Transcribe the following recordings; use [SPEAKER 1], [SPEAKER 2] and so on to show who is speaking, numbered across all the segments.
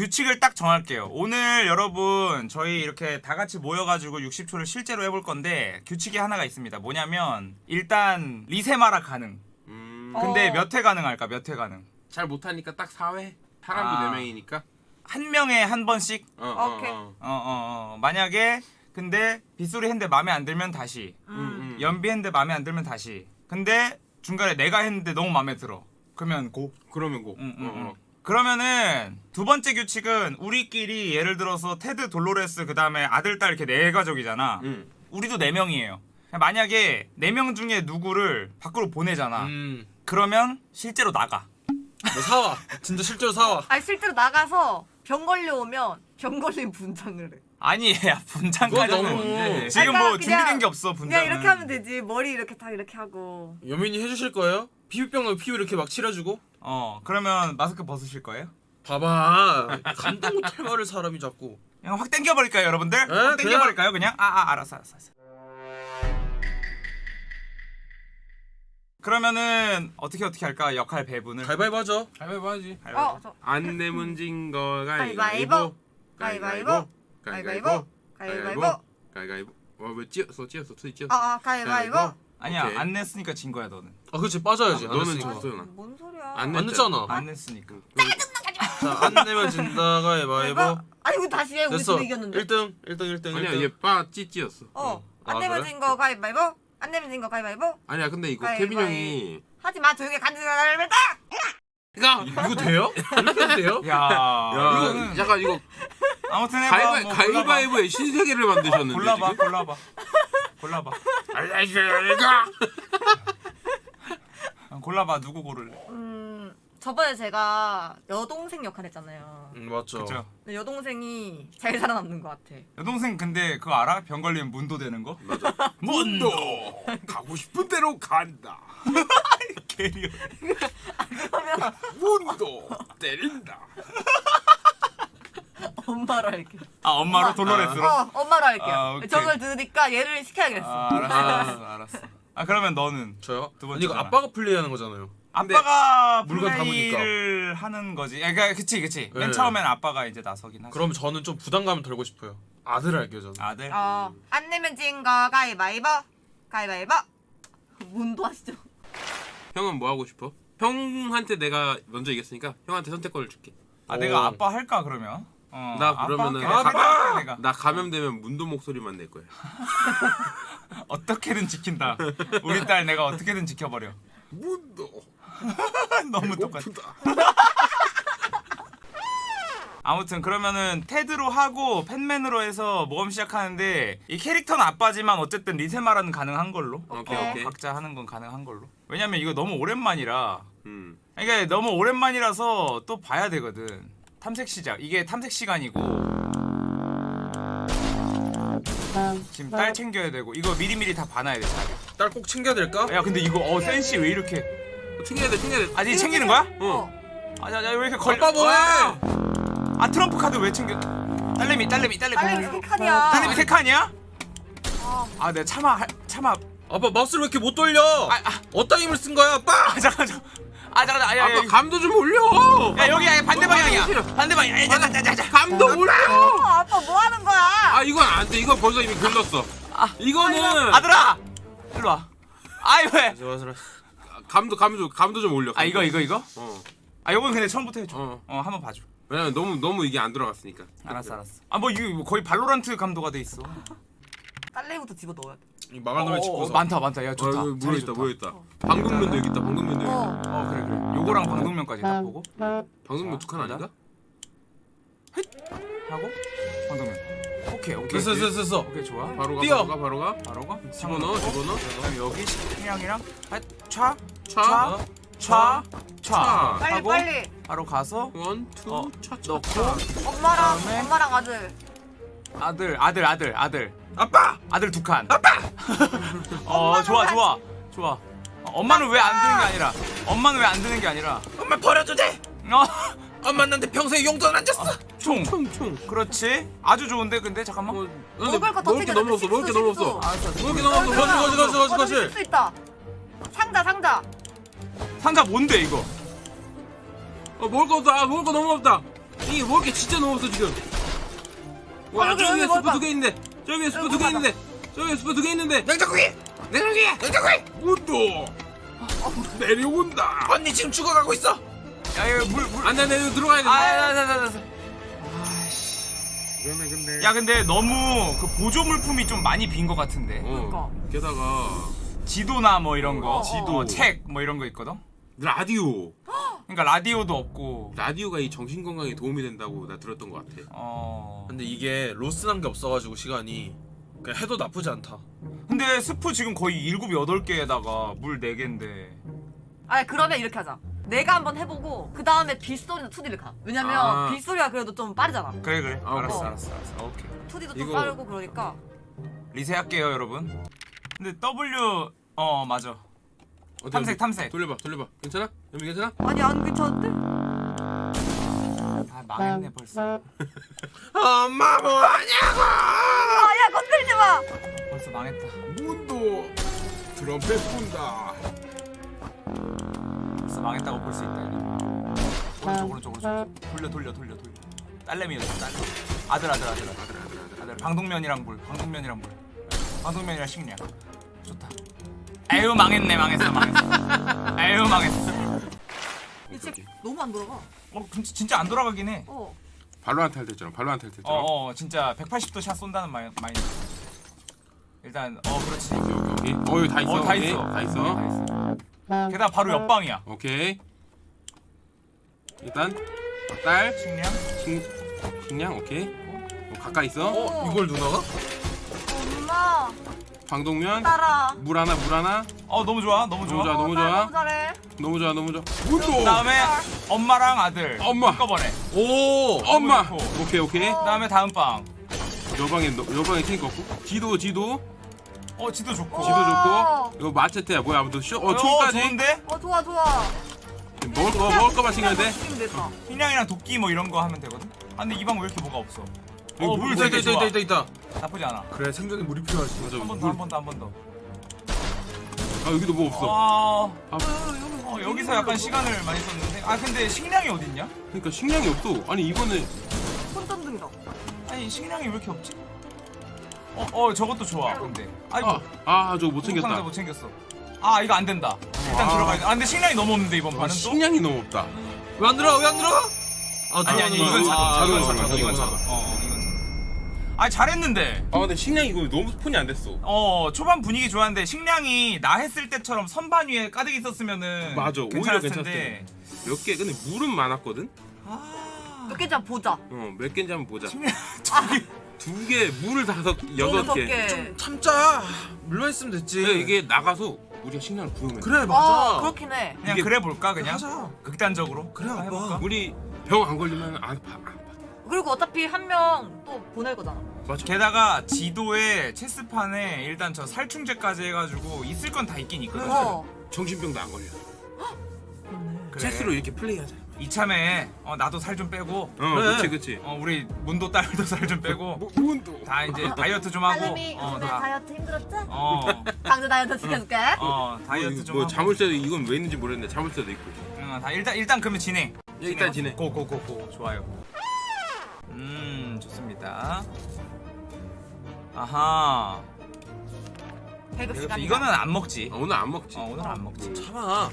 [SPEAKER 1] 규칙을 딱 정할게요. 오늘 여러분 저희 이렇게 다 같이 모여가지고 60초를 실제로 해볼 건데 규칙이 하나가 있습니다. 뭐냐면 일단 리세마라 가능.
[SPEAKER 2] 음,
[SPEAKER 1] 근데
[SPEAKER 3] 어.
[SPEAKER 1] 몇회 가능할까? 몇 회 가능?
[SPEAKER 2] 잘 못하니까 딱 4회 사람도
[SPEAKER 1] 아.
[SPEAKER 2] 4명이니까
[SPEAKER 1] 한 명에 한 번씩.
[SPEAKER 2] 어, 어,
[SPEAKER 3] 오케이.
[SPEAKER 2] 어.
[SPEAKER 1] 어, 어, 어. 만약에 근데 빗소리 했는데 마음에 안 들면 다시.
[SPEAKER 2] 음, 음.
[SPEAKER 1] 연비 했는데 마음에 안 들면 다시. 근데 중간에 내가 했는데 너무 마음에 들어. 그러면 고.
[SPEAKER 2] 그러면 고
[SPEAKER 1] 응, 응,
[SPEAKER 2] 어, 어.
[SPEAKER 1] 응. 그러면은 두 번째 규칙은 우리끼리 예를 들어서 테드 돌로레스 그 다음에 아들 딸 이렇게 네 가족이잖아.
[SPEAKER 2] 응.
[SPEAKER 1] 우리도 네 명이에요. 만약에 네 명 중에 누구를 밖으로 보내잖아.
[SPEAKER 4] 음.
[SPEAKER 1] 그러면 실제로 나가.
[SPEAKER 4] 너 사와. 진짜 실제로 사와.
[SPEAKER 3] 아니 실제로 나가서 병 걸려오면 병 걸린 분장을 해.
[SPEAKER 1] 아니, 야 분장까지는? 지금
[SPEAKER 3] 그러니까
[SPEAKER 1] 뭐 준비된 게 없어 분장.
[SPEAKER 3] 그냥 이렇게 하면 되지. 머리 이렇게 다 이렇게 하고.
[SPEAKER 4] 여민이 해주실 거예요? 피부병 피부 이렇게 막 칠해주고.
[SPEAKER 1] 어, 그러면 마스크 벗으실 거예요?
[SPEAKER 4] 봐봐. 감당 못할 말을 사람이 자꾸.
[SPEAKER 1] 그냥 확 땡겨버릴까요, 여러분들? 확
[SPEAKER 4] 그냥-
[SPEAKER 1] 땡겨버릴까요, 그냥? 아, 아, 알았어, 알았어, 알았어. 그러면은 어떻게 어떻게 할까? 역할 배분을.
[SPEAKER 4] 가위바위보 하죠.
[SPEAKER 2] 가위바위보 하지
[SPEAKER 1] 가위바위보.
[SPEAKER 3] 어, 저
[SPEAKER 2] 안 내면 진거
[SPEAKER 3] 가위바위보.
[SPEAKER 2] 가위바위보
[SPEAKER 3] 가위바위보. 가위바위보.
[SPEAKER 2] 가위바위보 와왜 찧었어 찧었어 투이 찧었어
[SPEAKER 3] 아, 아 가위바위보.
[SPEAKER 1] 아니야,
[SPEAKER 2] 오케이.
[SPEAKER 1] 안 냈으니까 진 거야, 너는.
[SPEAKER 4] 아 그렇지 빠져야지. 안
[SPEAKER 2] 너는. 졌어 소연아
[SPEAKER 3] 뭔 소리야?
[SPEAKER 2] 안
[SPEAKER 4] 안 냈잖아.
[SPEAKER 1] 안 냈으니까.
[SPEAKER 4] 자 안 내면 진다 가위바위보.
[SPEAKER 3] 아니 이거 다시 해. 우리
[SPEAKER 4] 됐어.
[SPEAKER 3] 둘이 이겼는데.
[SPEAKER 4] 1등 1등 1등
[SPEAKER 2] 아니야
[SPEAKER 4] 1등.
[SPEAKER 2] 얘빠 찌찌였어
[SPEAKER 3] 어.
[SPEAKER 4] 아,
[SPEAKER 3] 안 내면
[SPEAKER 4] 그래?
[SPEAKER 3] 진거 가위바위보. 안 내면 진거 가위바위보.
[SPEAKER 2] 아니야 근데 이거
[SPEAKER 3] 가위바위보.
[SPEAKER 2] 케빈 형이
[SPEAKER 3] 하지 마. 조용히 간지나다.
[SPEAKER 2] 이거
[SPEAKER 4] 이거 돼요? 이렇게 해도 돼요?
[SPEAKER 1] 야,
[SPEAKER 2] 야
[SPEAKER 1] 이거
[SPEAKER 2] 약간 이거
[SPEAKER 1] 아무튼 해봐.
[SPEAKER 2] 가위바,
[SPEAKER 1] 뭐
[SPEAKER 2] 가위바위보의 신세계를 만드셨는데
[SPEAKER 1] 골라봐,
[SPEAKER 2] 지금
[SPEAKER 1] 골라봐, 골라봐,
[SPEAKER 2] 알라이가
[SPEAKER 1] 어, 골라봐. 누구 고를래?
[SPEAKER 3] 음. 저번에 제가 여동생 역할 했잖아요.
[SPEAKER 4] 음 맞죠.
[SPEAKER 1] 그죠?
[SPEAKER 3] 근데 여동생이 잘 살아남는 것 같아.
[SPEAKER 1] 여동생 근데 그거 알아? 병 걸리면 문도 되는 거?
[SPEAKER 2] 문도 가고 싶은 대로 간다
[SPEAKER 1] 개리요.
[SPEAKER 2] 문도 때린다
[SPEAKER 3] 엄마로 할게.
[SPEAKER 1] 아 엄마로 돌로레스로?
[SPEAKER 3] 어, 엄마로 할게요.
[SPEAKER 1] 아, 오케이.
[SPEAKER 3] 저걸 들으니까 얘를 시켜야겠어.
[SPEAKER 1] 아, 알았어, 알았어, 알았어. 아 그러면 너는
[SPEAKER 4] 저요?
[SPEAKER 1] 두
[SPEAKER 4] 아니 이거. 아빠가 플레이하는 거잖아요.
[SPEAKER 1] 아빠가
[SPEAKER 4] 물건
[SPEAKER 1] 플레이를 하는 거지. 아, 그러니까 그치 그치. 맨
[SPEAKER 4] 네.
[SPEAKER 1] 처음엔 아빠가 이제 나서긴 하지.
[SPEAKER 4] 그럼 저는 좀 부담감을 덜고 싶어요. 아들 할게요 저는.
[SPEAKER 1] 아들.
[SPEAKER 3] 어, 안 내면 진 거 가위바위보. 가위바위보. 문도 하시죠.
[SPEAKER 2] 형은 뭐 하고 싶어? 형한테 내가 먼저 이겼으니까 형한테 선택권을 줄게
[SPEAKER 1] 아
[SPEAKER 4] 어.
[SPEAKER 1] 내가 아빠 할까 그러면? 어,
[SPEAKER 2] 나 그러면은-!
[SPEAKER 1] 할게, 내가.
[SPEAKER 2] 나 감염되면 문도 목소리만 낼 거야
[SPEAKER 1] 어떻게든 지킨다. 우리 딸 내가 어떻게든 지켜버려.
[SPEAKER 2] 문도
[SPEAKER 1] 너무 똑같아. 아무튼 그러면은 테드로 하고 팬맨으로 해서 모험 시작하는데 이 캐릭터는 아빠지만 어쨌든 리세마라는 가능한 걸로.
[SPEAKER 2] 오케이
[SPEAKER 3] 어,
[SPEAKER 2] 오케이
[SPEAKER 1] 각자 하는 건 가능한 걸로. 왜냐면 이거 너무 오랜만이라.
[SPEAKER 2] 음.
[SPEAKER 1] 그러니까 너무 오랜만이라서 또 봐야 되거든. 탐색 시작. 이게 탐색 시간이고. 지금 딸 챙겨야 되고 이거 미리미리 다 봐놔야 돼.
[SPEAKER 4] 딸 꼭 챙겨야 될까?
[SPEAKER 1] 야 근데 이거 어 센시 왜 이렇게?
[SPEAKER 2] 챙겨야 돼 챙겨야 돼
[SPEAKER 1] 아직 챙기는 거야?
[SPEAKER 2] 어.
[SPEAKER 1] 아야야 왜 이렇게 걸려?
[SPEAKER 4] 뭐해?
[SPEAKER 1] 와! 아 트럼프 카드 왜 챙겨? 딸내미 딸내미 딸내미.
[SPEAKER 3] 딸내미 세 칸이야.
[SPEAKER 1] 딸내미 세 칸이야?
[SPEAKER 3] 아,
[SPEAKER 1] 아 내가 참아 할- 참아.
[SPEAKER 4] 아빠 마우스를 왜 이렇게 못 돌려?
[SPEAKER 1] 아, 아.
[SPEAKER 4] 어디다 힘을 쓴 거야 아빠?
[SPEAKER 1] 아 잠깐 잠깐. 아 잠깐 아, 야, 야,
[SPEAKER 2] 아빠
[SPEAKER 1] 야,
[SPEAKER 2] 감도 좀 올려
[SPEAKER 1] 야 여기 야, 반대
[SPEAKER 2] 어,
[SPEAKER 1] 방향이야. 반대 방향. 야, 자, 자, 자, 자.
[SPEAKER 2] 감도 올려
[SPEAKER 3] 어, 아빠 뭐 하는 거야?
[SPEAKER 2] 아 이건 안돼 이거 벌써 이미 글렀어 이거는
[SPEAKER 1] 아들아 일로 와. 아이 왜?
[SPEAKER 4] 좋아 좋아.
[SPEAKER 2] 감도 감도 감도 좀 올려
[SPEAKER 1] 아 이거 이거 이거?
[SPEAKER 2] 어.
[SPEAKER 1] 아 요건 근데 처음부터 해줘.
[SPEAKER 2] 어.
[SPEAKER 1] 어 한번 봐줘.
[SPEAKER 2] 왜냐면 너무 너무 이게 안 들어갔으니까
[SPEAKER 1] 알았어 알았어. 아 뭐 이거 뭐 거의 발로란트 감도가 돼 있어.
[SPEAKER 3] 딸내미부터 집어 넣어야 돼.
[SPEAKER 4] 이 망할 놈의
[SPEAKER 1] 어,
[SPEAKER 4] 집고서.
[SPEAKER 1] 많다 많다. 야 좋다.
[SPEAKER 2] 어,
[SPEAKER 1] 자리
[SPEAKER 2] 모여있다
[SPEAKER 1] 좋다.
[SPEAKER 2] 모여 있다 방독면도 여기 있다 방독면도 여기 있다
[SPEAKER 3] 어.
[SPEAKER 1] 어 그래 그래. 요거랑 방독면까지 딱 보고
[SPEAKER 2] 방독면
[SPEAKER 1] 자,
[SPEAKER 2] 두칸 아닌가?
[SPEAKER 1] 하고 방독면. 오케이 오케이.
[SPEAKER 4] 됐어 됐어 됐어.
[SPEAKER 1] 오케이 좋아.
[SPEAKER 2] 바로 가
[SPEAKER 4] 뛰어.
[SPEAKER 2] 바로 가 바로 가
[SPEAKER 1] 바로 가.
[SPEAKER 2] 집어넣어 집어넣어
[SPEAKER 1] 그다음 여기 식량이랑 아, 차,
[SPEAKER 2] 차
[SPEAKER 1] 차, 차, 차
[SPEAKER 3] 빨리 빨리.
[SPEAKER 1] 바로 가서
[SPEAKER 2] 원투
[SPEAKER 1] 어,
[SPEAKER 2] 차차
[SPEAKER 1] 넣고
[SPEAKER 3] 엄마랑? 엄마랑 아들.
[SPEAKER 1] 아들 아들 아들 아들
[SPEAKER 4] 아빠!
[SPEAKER 1] 아들 두 칸. 아빠. 어 좋아 좋아 좋아. 어, 엄마는 왜 안 드는 게 아니라 엄마는 왜 안 드는 게 아니라
[SPEAKER 4] 엄마 버려도 돼.
[SPEAKER 1] 어,
[SPEAKER 4] 엄마 나한테 평생 용돈 안 줬어.
[SPEAKER 1] 총
[SPEAKER 2] 총 총
[SPEAKER 1] 그렇지 아주 좋은데 근데 잠깐만
[SPEAKER 2] 어,
[SPEAKER 3] 먹을 거더
[SPEAKER 2] 먹을 게 너무 없어 먹을 게 너무 없어
[SPEAKER 1] 알았어
[SPEAKER 4] 먹을 게 너무 없어. 거지 거지 거지 거지 거지.
[SPEAKER 3] 쓸수 있다. 상자 상자.
[SPEAKER 1] 상자 뭔데 이거
[SPEAKER 2] 어 먹을 거 없다 아, 먹을 거 너무 없다 이게 먹을 게 진짜 너무 없어 지금. 와
[SPEAKER 3] 아, 여기
[SPEAKER 2] 스프
[SPEAKER 3] 먹어봐.
[SPEAKER 2] 두개 있는데 저기 스프 두 개. 있는데 저기 스프 두 개 있는데.
[SPEAKER 4] 냉장고기
[SPEAKER 2] 냉장고기 냉장고기 문도! 내려온다.
[SPEAKER 4] 언니 지금 죽어가고 있어.
[SPEAKER 1] 야 이거 물물.
[SPEAKER 2] 안돼 이거 들어가야 돼. 그러면 근데.
[SPEAKER 1] 야 근데 너무 그 보조 물품이 좀 많이 빈 것 같은데.
[SPEAKER 2] 어 게다가
[SPEAKER 1] 지도나 뭐 이런 거
[SPEAKER 3] 어,
[SPEAKER 1] 지도 책뭐 이런 거 있거든
[SPEAKER 2] 라디오
[SPEAKER 1] 그러니까 라디오도 없고
[SPEAKER 2] 라디오가 이 정신 건강에 도움이 된다고 나 들었던 것 같아.
[SPEAKER 1] 어
[SPEAKER 4] 근데 이게 로스 난 게 없어가지고 시간이 그냥 해도 나쁘지 않다
[SPEAKER 1] 근데 스프 지금 거의 7, 8개에다가 물 4개인데
[SPEAKER 3] 아니 그러면 이렇게 하자. 내가 한번 해보고 그 다음에 빗소리나 투디를 가. 왜냐면
[SPEAKER 2] 아.
[SPEAKER 3] 빗소리가 그래도 좀 빠르잖아.
[SPEAKER 1] 그래 그래
[SPEAKER 2] 아,
[SPEAKER 1] 알았어
[SPEAKER 3] 어.
[SPEAKER 1] 알았어 알았어 오케이
[SPEAKER 3] 투디도 좀
[SPEAKER 2] 이거-
[SPEAKER 3] 빠르고 그러니까.
[SPEAKER 1] 리셋할게요 여러분 근데 W 어 맞아
[SPEAKER 2] 어때,
[SPEAKER 1] 탐색,
[SPEAKER 2] 어때?
[SPEAKER 1] 탐색.
[SPEAKER 2] 돌려봐 돌려봐. 괜찮아? 여기 괜찮아?
[SPEAKER 3] 아니 안 괜찮은데?
[SPEAKER 1] 아 망했네 벌써
[SPEAKER 4] 엄마 뭐하냐고
[SPEAKER 3] 아야 건들지 마.
[SPEAKER 1] 벌써 망했다
[SPEAKER 2] 문도 트럼펫 분다.
[SPEAKER 1] 벌써 망했다고 볼 수 있다 오른쪽 오른쪽 오른쪽 돌려 돌려 돌려 돌려 딸내미였어 딸내미 아들 아들 아들 아들 아들 방독면이랑 물 방독면이랑 물 방독면이랑 식량 아유 망했네 망했어 망했어 아유 망했어
[SPEAKER 3] 이제 너무 안 돌아가.
[SPEAKER 1] 어 진짜, 진짜 안 돌아가긴 해
[SPEAKER 3] 어.
[SPEAKER 2] 발로한테 할 때처럼 발로한테 할 때처럼.
[SPEAKER 1] 어, 어 진짜 180도 샷 쏜다는 마인, 마인드 일단 어 그렇지
[SPEAKER 2] 오케이 오케이. 오케이. 어 여기 다 있어.
[SPEAKER 1] 어 다
[SPEAKER 2] 오케이.
[SPEAKER 1] 있어
[SPEAKER 2] 다 있어.
[SPEAKER 1] 다 있어 게다가 바로 옆방이야
[SPEAKER 2] 오케이. 일단 딸
[SPEAKER 1] 식량
[SPEAKER 2] 식, 식량 오케이. 어, 가까이 있어.
[SPEAKER 4] 어? 이걸 누나가?
[SPEAKER 3] 엄마
[SPEAKER 2] 방독면
[SPEAKER 3] 따라.
[SPEAKER 2] 물 하나 물 하나
[SPEAKER 1] 어 너무 좋아 너무 좋아
[SPEAKER 2] 너무 좋아. 너무 좋아.
[SPEAKER 3] 너무
[SPEAKER 2] 좋아 너무 좋아. 문도.
[SPEAKER 1] 그다음에 엄마랑 아들
[SPEAKER 2] 엄마.
[SPEAKER 1] 한꺼번에
[SPEAKER 4] 오
[SPEAKER 2] 엄마.
[SPEAKER 1] 좋고.
[SPEAKER 2] 오케이 오케이.
[SPEAKER 1] 그 다음에 다음 방
[SPEAKER 2] 여방에 너- 여방에 챙겨 없고. 지도 지도
[SPEAKER 1] 어 지도 좋고
[SPEAKER 2] 지도
[SPEAKER 3] 와.
[SPEAKER 2] 좋고. 이거 마체테야 뭐야 아무튼 쇼. 어
[SPEAKER 1] 어,
[SPEAKER 2] 총까지.
[SPEAKER 1] 좋은데
[SPEAKER 3] 어 좋아 좋아.
[SPEAKER 2] 먹을 거 먹을 거만 챙겨야 돼.
[SPEAKER 1] 식량이랑 도끼 뭐 이런 거 하면 되거든 아 근데 이 방 왜 이렇게 뭐가 없어 어물물
[SPEAKER 4] 있다 있다
[SPEAKER 1] 좋아
[SPEAKER 4] 있다 있다 있다
[SPEAKER 1] 나쁘지 않아
[SPEAKER 4] 그래 생존에 물이 필요하지
[SPEAKER 2] 맞아.
[SPEAKER 1] 한 번더
[SPEAKER 2] 물.
[SPEAKER 1] 한번 더 한 번 더
[SPEAKER 2] 아 여기도 뭐 없어.
[SPEAKER 1] 아,
[SPEAKER 2] 아,
[SPEAKER 1] 어, 여기서 약간 시간을 많이 썼는데 아 근데 식량이 어딨냐?
[SPEAKER 2] 그러니까 식량이 없어. 아니 이번에
[SPEAKER 3] 손전등이다.
[SPEAKER 1] 아니 식량이 왜 이렇게 없지? 어, 어 저것도 좋아 근데 아이고
[SPEAKER 2] 아, 아 저거 못
[SPEAKER 1] 상자
[SPEAKER 2] 챙겼다.
[SPEAKER 1] 못 챙겼어 아 이거 안 된다 일단
[SPEAKER 2] 아.
[SPEAKER 1] 들어가야 돼 아 근데 식량이 너무 없는데 이번
[SPEAKER 2] 아,
[SPEAKER 1] 판은 또?
[SPEAKER 2] 식량이 너무 없다.
[SPEAKER 4] 왜 안 들어가 왜안 들어가? 아
[SPEAKER 1] 아니 아니. 이건 자동
[SPEAKER 4] 아,
[SPEAKER 1] 자동
[SPEAKER 4] 이건.
[SPEAKER 1] 자동 어 어, 아 잘했는데
[SPEAKER 2] 아 근데 식량이 이거 너무 스폰이 안 됐어.
[SPEAKER 1] 어 초반 분위기 좋았는데 식량이 나 했을 때처럼 선반 위에 가득 있었으면은
[SPEAKER 2] 맞아, 오히려
[SPEAKER 1] 괜찮았을
[SPEAKER 2] 괜찮았을
[SPEAKER 1] 텐데
[SPEAKER 2] 몇개 근데 물은 많았거든.
[SPEAKER 1] 아
[SPEAKER 3] 몇 개자 보자.
[SPEAKER 2] 어몇 개인지 한번 보자.
[SPEAKER 1] 식량
[SPEAKER 2] 두 개, 물을 다섯, 여섯
[SPEAKER 3] 여섯
[SPEAKER 2] 개.
[SPEAKER 3] 개.
[SPEAKER 4] 참자 물만 있으면 됐지
[SPEAKER 2] 이게 나가서 우리가 식량을 구하면 돼.
[SPEAKER 4] 그래
[SPEAKER 3] 어
[SPEAKER 4] 맞아
[SPEAKER 3] 그렇긴 해.
[SPEAKER 1] 그냥
[SPEAKER 2] 이게-
[SPEAKER 1] 그래 볼까 그냥
[SPEAKER 4] 하자
[SPEAKER 1] 극단적으로
[SPEAKER 4] 그래.
[SPEAKER 1] 해볼까?
[SPEAKER 2] 우리 병 안 걸리면 안 아파.
[SPEAKER 3] 그리고 어차피 한 명 또 보낼 거잖아.
[SPEAKER 2] 맞아.
[SPEAKER 1] 게다가 지도에 체스판에 일단 저 살충제까지 해가지고 있을 건 다 있긴 있거든.
[SPEAKER 3] 어.
[SPEAKER 2] 정신병도 안 걸려.
[SPEAKER 1] 그래.
[SPEAKER 2] 체스로 이렇게 플레이하자.
[SPEAKER 1] 이참에 어, 나도 살 좀 빼고
[SPEAKER 2] 어,
[SPEAKER 4] 그래.
[SPEAKER 2] 그렇지, 그렇지.
[SPEAKER 1] 어, 우리 문도 딸도 살 좀 빼고
[SPEAKER 2] 뭐, 뭔도.
[SPEAKER 1] 다 이제 다이어트 좀 하고
[SPEAKER 3] 알림이
[SPEAKER 1] 어,
[SPEAKER 3] 요즘에
[SPEAKER 1] 다,
[SPEAKER 3] 다이어트 힘들었지?
[SPEAKER 1] 어,
[SPEAKER 3] 강제 다이어트 시켜줄게.
[SPEAKER 1] 어, 다이어트
[SPEAKER 2] 뭐, 좀뭐
[SPEAKER 1] 하고
[SPEAKER 2] 자물쇠도 이건 왜 있는지 모르겠는데 자물쇠도 있고.
[SPEAKER 1] 응, 다 일단 일단 그러면 진행.
[SPEAKER 2] 예, 일단 진행.
[SPEAKER 1] 고고고고 좋아요. 음 좋습니다. 아하.
[SPEAKER 3] 배급
[SPEAKER 1] 이것도-
[SPEAKER 3] 시간.
[SPEAKER 1] 이거는 안 먹지.
[SPEAKER 2] 아, 오늘 안 먹지.
[SPEAKER 1] 어 오늘 안 먹지.
[SPEAKER 4] 참아
[SPEAKER 2] 어.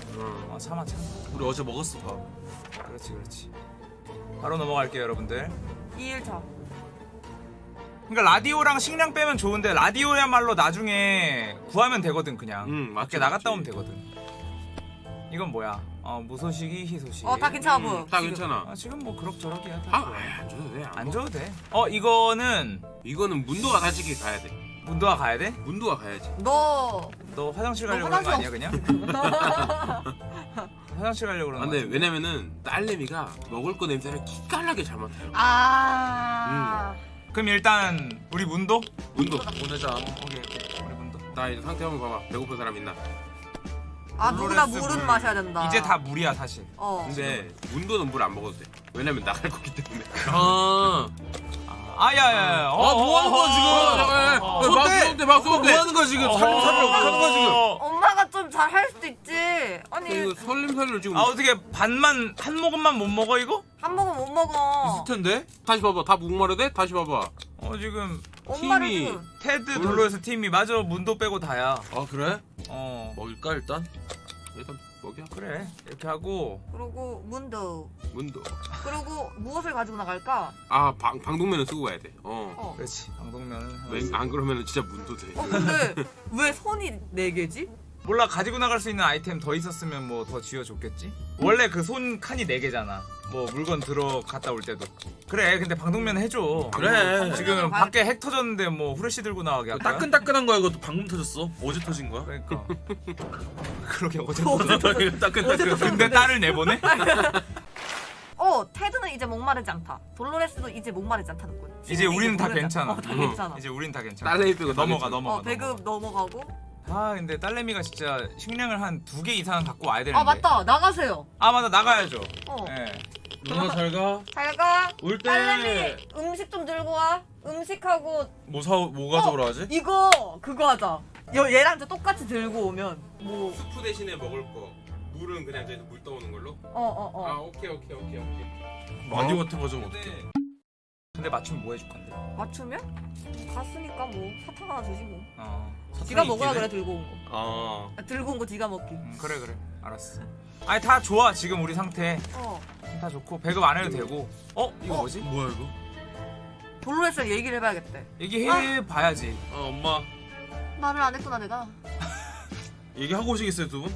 [SPEAKER 1] 어 참아 참아.
[SPEAKER 4] 우리 어제 먹었어 밥
[SPEAKER 1] 그렇지 그렇지. 바로 넘어갈게요 여러분들.
[SPEAKER 3] 2일 차.
[SPEAKER 1] 그러니까 라디오랑 식량 빼면 좋은데 라디오야말로 나중에 구하면 되거든 그냥.
[SPEAKER 2] 응, 맞지,
[SPEAKER 1] 밖에 나갔다
[SPEAKER 2] 맞지.
[SPEAKER 1] 오면 되거든. 이건 뭐야? 어 무소식이 희소식.
[SPEAKER 3] 어다 괜찮아 보여.
[SPEAKER 2] 음, 다
[SPEAKER 3] 지금.
[SPEAKER 2] 괜찮아.
[SPEAKER 1] 아, 지금 뭐 그럭저럭이야. 다
[SPEAKER 2] 아, 안 줘도 돼. 안,
[SPEAKER 1] 안
[SPEAKER 2] 줘.
[SPEAKER 1] 줘도 돼. 어 이거는
[SPEAKER 2] 이거는 문도가 솔직히 가야 돼.
[SPEAKER 1] 문도아 가야 돼?
[SPEAKER 2] 문도가 가야지.
[SPEAKER 3] 너
[SPEAKER 1] 너 화장실
[SPEAKER 3] 너
[SPEAKER 1] 가려고 그런 거 아니야 그냥? 화장실 가려고 그런
[SPEAKER 2] 아,
[SPEAKER 1] 거
[SPEAKER 2] 근데. 왜냐면은 딸내미가 먹을 거 냄새를 기깔나게 잘 맡아요.
[SPEAKER 3] 아.
[SPEAKER 1] 그럼 일단 우리 문도?
[SPEAKER 2] 문도.
[SPEAKER 4] 보내자
[SPEAKER 1] 오케이 오케이 우리 문도.
[SPEAKER 2] 나 이제 상태 한번 봐봐. 배고픈 사람 있나?
[SPEAKER 3] 아 누구나 물은
[SPEAKER 1] 물.
[SPEAKER 3] 마셔야 된다.
[SPEAKER 1] 이제 다 물이야 사실.
[SPEAKER 3] 어.
[SPEAKER 2] 근데 문도는 물 안 먹어도 돼. 왜냐면 나갈 거기 때문에.
[SPEAKER 4] 아
[SPEAKER 1] 아야야야.
[SPEAKER 4] 아, 뭐 하는 거야, 지금?
[SPEAKER 1] 어, 어, 어.
[SPEAKER 2] 어, 마우스 쏜대, 마우스
[SPEAKER 4] 뭐. 하는 거야 지금 살림 살림 어떻게 하는 거야 지금
[SPEAKER 1] 어.
[SPEAKER 3] 엄마가 좀 잘 할 수도 있지. 아니
[SPEAKER 2] 이거 설림살로 지금
[SPEAKER 1] 아 어떻게 반만 한 모금만 못 먹어 이거?
[SPEAKER 3] 한 모금 못 먹어.
[SPEAKER 4] 있을 텐데.
[SPEAKER 2] 다시 봐봐 다 목마르 대? 다시 봐봐
[SPEAKER 1] 어 지금
[SPEAKER 3] 엄마를
[SPEAKER 2] 팀이-
[SPEAKER 3] 좀.
[SPEAKER 1] 테드 블루에서 팀이 맞아 문도 빼고 다야.
[SPEAKER 4] 아 그래?
[SPEAKER 1] 어
[SPEAKER 4] 먹일까 일단?
[SPEAKER 2] 일단 먹여
[SPEAKER 1] 그래 이렇게 하고
[SPEAKER 3] 그리고 문도.
[SPEAKER 2] 문도
[SPEAKER 3] 그리고 무엇을 가지고 나갈까?
[SPEAKER 2] 아 방, 방독면을 쓰고 가야 돼어
[SPEAKER 3] 어.
[SPEAKER 1] 그렇지 방독면은 하나
[SPEAKER 2] 왜. 안 그러면 진짜 문도 돼
[SPEAKER 3] 어 근데 왜 손이 네 개지?
[SPEAKER 1] 몰라 가지고 나갈 수 있는 아이템 더 있었으면 뭐 더 쥐어줬겠지? 원래 그 손 칸이 네 개잖아. 뭐 물건 들어 갔다 올 때도. 그래 근데 방독면 해줘.
[SPEAKER 4] 그래.
[SPEAKER 1] 지금 밖에 핵 터졌는데 뭐 후레쉬 들고 나가게 할까?
[SPEAKER 4] 따끈따끈한 거야 이것도 방금 터졌어. 어제 터진 거야.
[SPEAKER 1] 그러니까. 그러게 어제
[SPEAKER 4] 따끈따끈.
[SPEAKER 1] 근데 딸을 내보내?
[SPEAKER 3] 어 테드는 이제 목마르지 않다. 돌로레스도 이제 목마르지 않다는 거야.
[SPEAKER 1] 이제 우리는 다 괜찮아.
[SPEAKER 3] 않- 어, 다
[SPEAKER 2] 응.
[SPEAKER 3] 괜찮아.
[SPEAKER 1] 이제 우린 다 괜찮아.
[SPEAKER 2] 딸내미 빼고 다
[SPEAKER 1] 넘어가. 넘어가.
[SPEAKER 3] 어 배급 넘어가고.
[SPEAKER 1] 아 근데 딸내미가 진짜 식량을 한 두 개 이상 갖고 와야 되는데.
[SPEAKER 3] 아 맞다 나가세요.
[SPEAKER 1] 아 맞다 나가야죠.
[SPEAKER 3] 어.
[SPEAKER 1] 예.
[SPEAKER 4] 누나 잘 가.
[SPEAKER 3] 잘 가.
[SPEAKER 4] 올
[SPEAKER 3] 딸내미
[SPEAKER 4] 때
[SPEAKER 3] 음식 좀 들고 와. 음식하고
[SPEAKER 4] 뭐 사, 뭐 가져오라 하지?
[SPEAKER 3] 이거 그거 하자. 여, 얘랑 저 똑같이 들고 오면 뭐
[SPEAKER 2] 수프 대신에 먹을 거 물은 그냥 저기서 물 떠오는 걸로?
[SPEAKER 3] 어, 어,
[SPEAKER 2] 아
[SPEAKER 3] 어.
[SPEAKER 2] 오케이 오케이 오케이 오케이
[SPEAKER 4] 마디오 같은 거좀 어떻게?
[SPEAKER 1] 근데 맞춤 뭐 해줄 건데?
[SPEAKER 3] 맞추면? 갔으니까 뭐 사탕 하나 주시고.
[SPEAKER 1] 어.
[SPEAKER 3] 지가 먹어야 그래 들고 온 거.
[SPEAKER 4] 아.
[SPEAKER 3] 아, 들고 온거 지가 먹기.
[SPEAKER 1] 음, 그래 그래 알았어. 아니 다 좋아 지금 우리 상태
[SPEAKER 3] 어.
[SPEAKER 1] 다 좋고 배급 안 해도 되고. 어 이거
[SPEAKER 3] 어?
[SPEAKER 1] 뭐지?
[SPEAKER 4] 뭐야 이거?
[SPEAKER 3] 돌로레스랑 얘기를 해봐야겠대.
[SPEAKER 1] 얘기해 봐야지.
[SPEAKER 4] 아 엄마
[SPEAKER 3] 말을 안 했구나 내가.
[SPEAKER 4] 얘기하고 오시겠어요 두 분?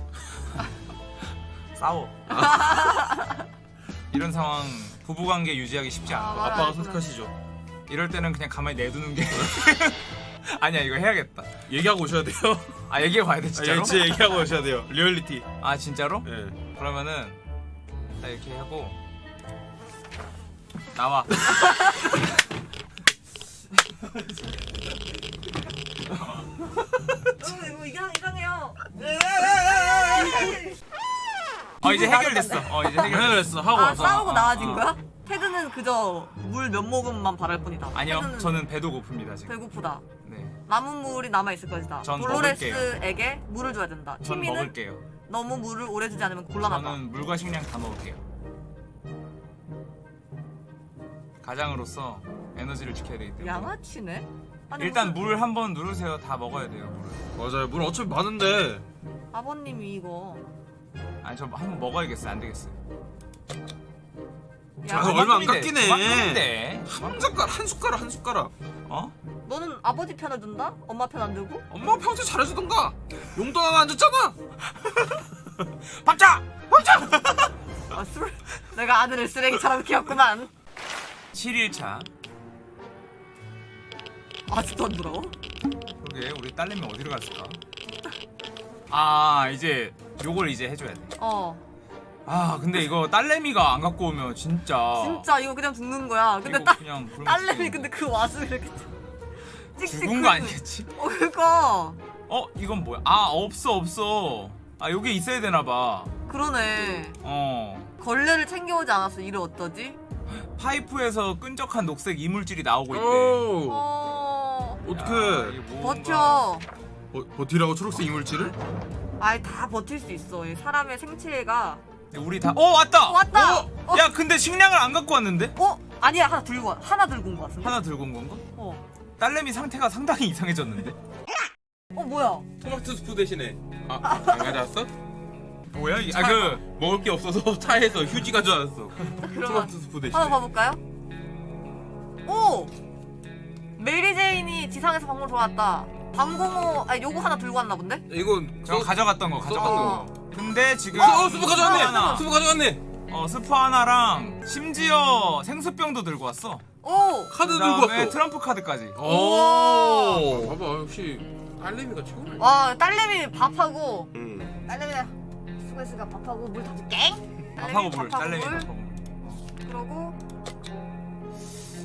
[SPEAKER 1] 싸워. 이런 상황 부부관계 유지하기 쉽지 않아.
[SPEAKER 3] 아,
[SPEAKER 4] 아빠가. 선택하시죠.
[SPEAKER 1] 이럴 때는 그냥 가만히 내두는 게 아니야 이거 해야겠다.
[SPEAKER 4] 얘기하고 오셔야 돼요.
[SPEAKER 1] 아 얘기해 봐야 돼
[SPEAKER 4] 아,
[SPEAKER 1] 진짜로?
[SPEAKER 4] 예, 진짜 얘기하고 오셔야 돼요. 리얼리티.
[SPEAKER 1] 아 진짜로?
[SPEAKER 4] 예.
[SPEAKER 1] 그러면은 딱 이렇게 하고 나와.
[SPEAKER 3] 어, 이거 이상 이상해요.
[SPEAKER 1] 어 이제 해결됐어. 어 이제 해결.
[SPEAKER 4] 해결했어 하고
[SPEAKER 3] 아
[SPEAKER 4] 와서.
[SPEAKER 3] 싸우고
[SPEAKER 1] 아,
[SPEAKER 3] 나아진
[SPEAKER 1] 아.
[SPEAKER 3] 거야? 테드는 그저 물 몇 모금만 바랄 뿐이다.
[SPEAKER 1] 아니요
[SPEAKER 3] 테드는
[SPEAKER 1] 저는 배도 고픕니다 지금.
[SPEAKER 3] 배고프다.
[SPEAKER 1] 네.
[SPEAKER 3] 남은 물이 남아 있을 것이다.
[SPEAKER 1] 전
[SPEAKER 3] 돌로레스에게 물을 줘야 된다.
[SPEAKER 1] 전
[SPEAKER 3] 티미는
[SPEAKER 1] 먹을게요.
[SPEAKER 3] 너무 물을 오래 주지 않으면 곤란하다.
[SPEAKER 1] 저는 물과 식량 다 먹을게요. 가장으로서 에너지를 지켜야 되기 때문에.
[SPEAKER 3] 양아치네. 아니,
[SPEAKER 1] 일단
[SPEAKER 3] 무슨-
[SPEAKER 1] 물 한번 누르세요. 다 먹어야 돼요. 물을.
[SPEAKER 4] 맞아요. 물 어차피 많은데.
[SPEAKER 3] 아버님이 이거
[SPEAKER 1] 아니 저 한번 먹어야겠어요. 안 되겠어요.
[SPEAKER 3] 야,
[SPEAKER 4] 아, 얼마 안 깎이네.
[SPEAKER 1] 그만큼인데.
[SPEAKER 4] 한 숟갈 한 숟가락 한 숟가락.
[SPEAKER 1] 어?
[SPEAKER 3] 너는 아버지 편을 든다? 엄마 편 안 들고?
[SPEAKER 4] 엄마 평소에 잘해주던가. 용돈 하나 안 줬잖아.
[SPEAKER 1] 밥자.
[SPEAKER 3] 아, 술. 내가 아들을 쓰레기처럼 키웠구만.
[SPEAKER 1] 7일차.
[SPEAKER 3] 아직도 안 돌아와?
[SPEAKER 1] 그러게 우리 딸내미 어디로 갔을까? 아 이제 요걸 이제 해줘야 돼.
[SPEAKER 3] 어.
[SPEAKER 1] 아 근데 이거 딸내미가 안 갖고 오면 진짜.
[SPEAKER 3] 진짜 이거 그냥 죽는 거야. 근데 딸
[SPEAKER 1] 그냥
[SPEAKER 3] 딸내미 근데 그 와중에 이렇게 찍찍
[SPEAKER 1] 죽은 거 아니겠지?
[SPEAKER 3] 어 그거
[SPEAKER 1] 어 이건 뭐야? 아 없어 없어. 아 여기 있어야 되나 봐.
[SPEAKER 3] 그러네.
[SPEAKER 1] 어
[SPEAKER 3] 걸레를 챙겨오지 않았어. 이를 어떠지?
[SPEAKER 1] 파이프에서 끈적한 녹색 이물질이 나오고 있대.
[SPEAKER 4] 오.
[SPEAKER 3] 어.
[SPEAKER 1] 야,
[SPEAKER 4] 어떡해.
[SPEAKER 1] 뭔가-
[SPEAKER 3] 버텨.
[SPEAKER 4] 버, 버티라고 초록색 이물질을?
[SPEAKER 3] 아이 다 버틸 수 있어. 이 사람의 생체가
[SPEAKER 1] 우리 다. 어 왔다.
[SPEAKER 3] 어, 왔다.
[SPEAKER 1] 어?
[SPEAKER 3] 어?
[SPEAKER 1] 야 근데 식량을 안 갖고 왔는데?
[SPEAKER 3] 어? 아니야 하나 들고 와. 하나 들고 온 거 같은데.
[SPEAKER 1] 하나 들고 온 건가?
[SPEAKER 3] 어.
[SPEAKER 1] 딸내미 상태가 상당히 이상해졌는데?
[SPEAKER 3] 어 뭐야?
[SPEAKER 2] 토마토 스프 대신에 아 안 가져왔어?
[SPEAKER 1] 뭐야 이게? 아그
[SPEAKER 2] 먹을 게 없어서 차에서 휴지 가져왔어 토마토 스프 대신에
[SPEAKER 3] 한번 봐볼까요? 오! 메리 제인이 지상에서 방문 들어왔다. 방공호 아 요거 하나 들고 왔나 본데?
[SPEAKER 2] 이건
[SPEAKER 1] 저
[SPEAKER 2] 써-
[SPEAKER 1] 가져갔던 거 가져갔던
[SPEAKER 3] 어.
[SPEAKER 1] 거. 근데 지금
[SPEAKER 2] 어, 어 스프 가져왔네
[SPEAKER 1] 하나,
[SPEAKER 2] 스프 가져왔네
[SPEAKER 1] 어 스프 하나랑 심지어 생수병도 들고 왔어.
[SPEAKER 3] 오!
[SPEAKER 2] 카드 들고 왔어
[SPEAKER 1] 트럼프 카드까지.
[SPEAKER 2] 아,
[SPEAKER 4] 오.
[SPEAKER 2] 봐봐 역시 딸내미가 최고네
[SPEAKER 3] 와 딸내미 밥하고
[SPEAKER 2] 응.
[SPEAKER 3] 딸내미가 수고했으니까 밥하고 물다 줄게.
[SPEAKER 1] 밥하고 물,
[SPEAKER 3] 딸내미.
[SPEAKER 1] 밥하고 물.
[SPEAKER 3] 그러고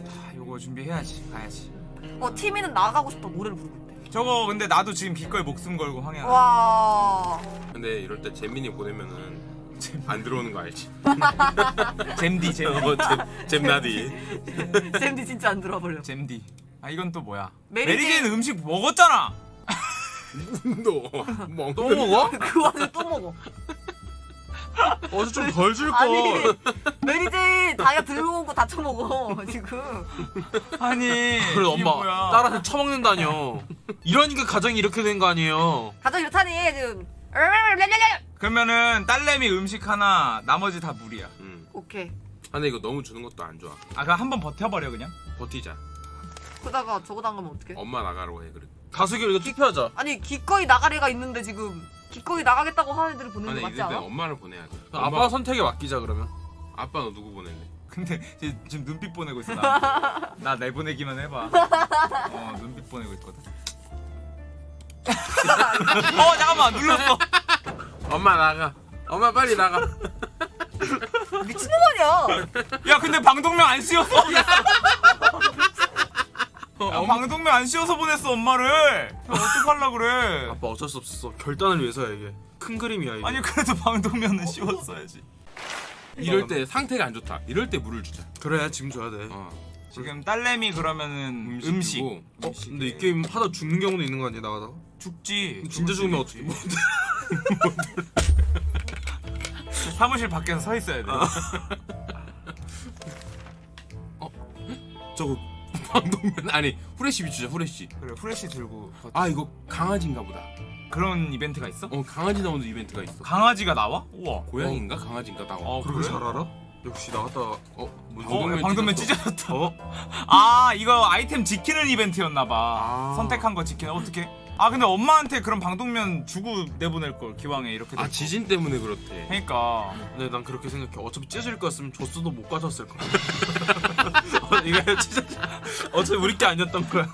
[SPEAKER 1] 아, 요거 준비해야지. 가야지.
[SPEAKER 3] 어 티미는 나가고 싶다 노래를 부르고 있대.
[SPEAKER 1] 저거 근데 나도 지금 기꺼이 목숨 걸고 황해야.
[SPEAKER 3] 와.
[SPEAKER 2] 근데 이럴 때 재민이 보내면은 안 들어오는 거 알지?
[SPEAKER 1] 잼디 잼디.
[SPEAKER 2] 어, 잼, 잼나디
[SPEAKER 3] 잼디 진짜 안 들어버려.
[SPEAKER 1] 잼디. 아 이건 또 뭐야?
[SPEAKER 3] 메리
[SPEAKER 1] 메리제인 음식 먹었잖아.
[SPEAKER 2] 너 멍.
[SPEAKER 4] 또 먹어?
[SPEAKER 3] 그 와중에 또 먹어.
[SPEAKER 4] 어제 좀덜줄
[SPEAKER 3] 아니
[SPEAKER 4] 걸.
[SPEAKER 3] 메리제인 자기가 들고 온거다 처먹어 지금.
[SPEAKER 1] 아니
[SPEAKER 4] 그래
[SPEAKER 1] 이게
[SPEAKER 4] 엄마
[SPEAKER 1] 뭐야.
[SPEAKER 4] 딸한테 처먹는다뇨. 이러니까 가정이 이렇게 된 거 아니에요?
[SPEAKER 3] 가족 이렇다니 지금.
[SPEAKER 1] 그러면은 딸내미 음식 하나 나머지 다 물이야
[SPEAKER 2] 음.
[SPEAKER 3] 오케이.
[SPEAKER 2] 아, 근데 이거 너무 주는 것도 안 좋아.
[SPEAKER 1] 아 그럼 한번 버텨버려 그냥
[SPEAKER 2] 버티자.
[SPEAKER 3] 그러다가 저거 당하면 어떡해?
[SPEAKER 2] 엄마 나가라고 해 그래.
[SPEAKER 4] 가수기 이거 투표하자.
[SPEAKER 3] 아니 기꺼이 나가래가 있는데 지금 기꺼이 나가겠다고 하는 애들을 보내는
[SPEAKER 2] 아니
[SPEAKER 3] 거 맞지
[SPEAKER 2] 이럴 때
[SPEAKER 3] 않아?
[SPEAKER 2] 엄마를 보내야 돼.
[SPEAKER 4] 아빠
[SPEAKER 2] 엄마,
[SPEAKER 4] 선택에 맡기자 그러면.
[SPEAKER 2] 아빠 너 누구 보낼래?
[SPEAKER 1] 근데 쟤 지금 눈빛 보내고 있어 나. 나 내보내기만 해봐 어 눈빛 보내고 있거든 어 잠깐만 눌렀어
[SPEAKER 2] 엄마 나가. 엄마 빨리 나가.
[SPEAKER 3] 미친놈 아니야?
[SPEAKER 1] 야 근데 방독면 안 보냈어 야, 방독면 안 씌워서 보냈어 엄마를 야, 어떡하려 그래
[SPEAKER 4] 아빠 어쩔 수 없었어. 결단을 위해서야 이게. 큰 그림이야 이게.
[SPEAKER 1] 아니 그래도 방독면은 씌웠어야지
[SPEAKER 2] 이럴 때 상태가 안 좋다. 이럴 때 물을 주자.
[SPEAKER 4] 그래 지금 줘야 돼.
[SPEAKER 2] 어.
[SPEAKER 1] 지금 딸내미 그러면은 음식,
[SPEAKER 4] 어? 근데 이 게임 하다 죽는 경우도 있는 거 아니야 나가다가?
[SPEAKER 1] 죽지
[SPEAKER 4] 진짜 죽으면 어떻게?
[SPEAKER 1] 뭐 사무실 밖에서 서 있어야 돼
[SPEAKER 2] 저거 방독면 아니 후레쉬 주자 후레쉬.
[SPEAKER 1] 그래 후레쉬 들고
[SPEAKER 2] 아 이거 강아지인가 보다.
[SPEAKER 1] 그런 이벤트가 있어?
[SPEAKER 2] 어 강아지 나오는 이벤트가 있어.
[SPEAKER 1] 강아지가 나와? 우와
[SPEAKER 2] 고양인가 강아지인가 나와.
[SPEAKER 1] 어
[SPEAKER 4] 그렇게
[SPEAKER 1] 그래?
[SPEAKER 4] 잘 알아? 역시 나갔다가
[SPEAKER 2] 어
[SPEAKER 1] 어,
[SPEAKER 2] 찢었어.
[SPEAKER 1] 찢어졌다
[SPEAKER 4] 어?
[SPEAKER 1] 아 이거 아이템 지키는 이벤트였나봐
[SPEAKER 2] 아.
[SPEAKER 1] 선택한 거 지키는 어떻게? 아 근데 엄마한테 그런 방독면 주고 내보낼 걸 기왕에 이렇게
[SPEAKER 2] 아. 지진 때문에 그렇대.
[SPEAKER 1] 그러니까
[SPEAKER 4] 근데 난 그렇게 생각해. 어차피 찢어질 거였으면 줬어도 못 가졌을 거야. 어, 이거 찢어. 어차피 우리 게 아니었던 거야.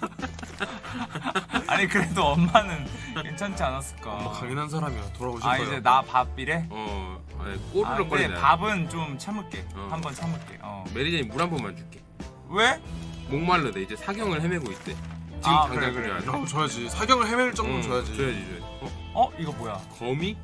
[SPEAKER 1] 아니 그래도 엄마는 괜찮지 않았을까
[SPEAKER 4] 엄마 강인한 사람이야. 돌아오실
[SPEAKER 1] 아
[SPEAKER 4] 거야.
[SPEAKER 1] 이제 나 밥이래?
[SPEAKER 2] 어 아니,
[SPEAKER 1] 아,
[SPEAKER 2] 꼬르륵
[SPEAKER 1] 근데
[SPEAKER 2] 거리네.
[SPEAKER 1] 밥은 좀 참을게
[SPEAKER 2] 어.
[SPEAKER 1] 한번 참을게 어.
[SPEAKER 2] 메리제인 물한 번만 줄게.
[SPEAKER 1] 왜?
[SPEAKER 2] 목말르대 이제 사경을 헤매고 있대. 지금
[SPEAKER 1] 아,
[SPEAKER 2] 당장
[SPEAKER 1] 그래, 그래.
[SPEAKER 2] 줘야 돼.
[SPEAKER 4] 어, 줘야지. 사경을 헤맬 정도는
[SPEAKER 2] 응,
[SPEAKER 4] 줘야지.
[SPEAKER 2] 줘야지 줘야지. 어?
[SPEAKER 1] 어? 이거 뭐야
[SPEAKER 2] 거미?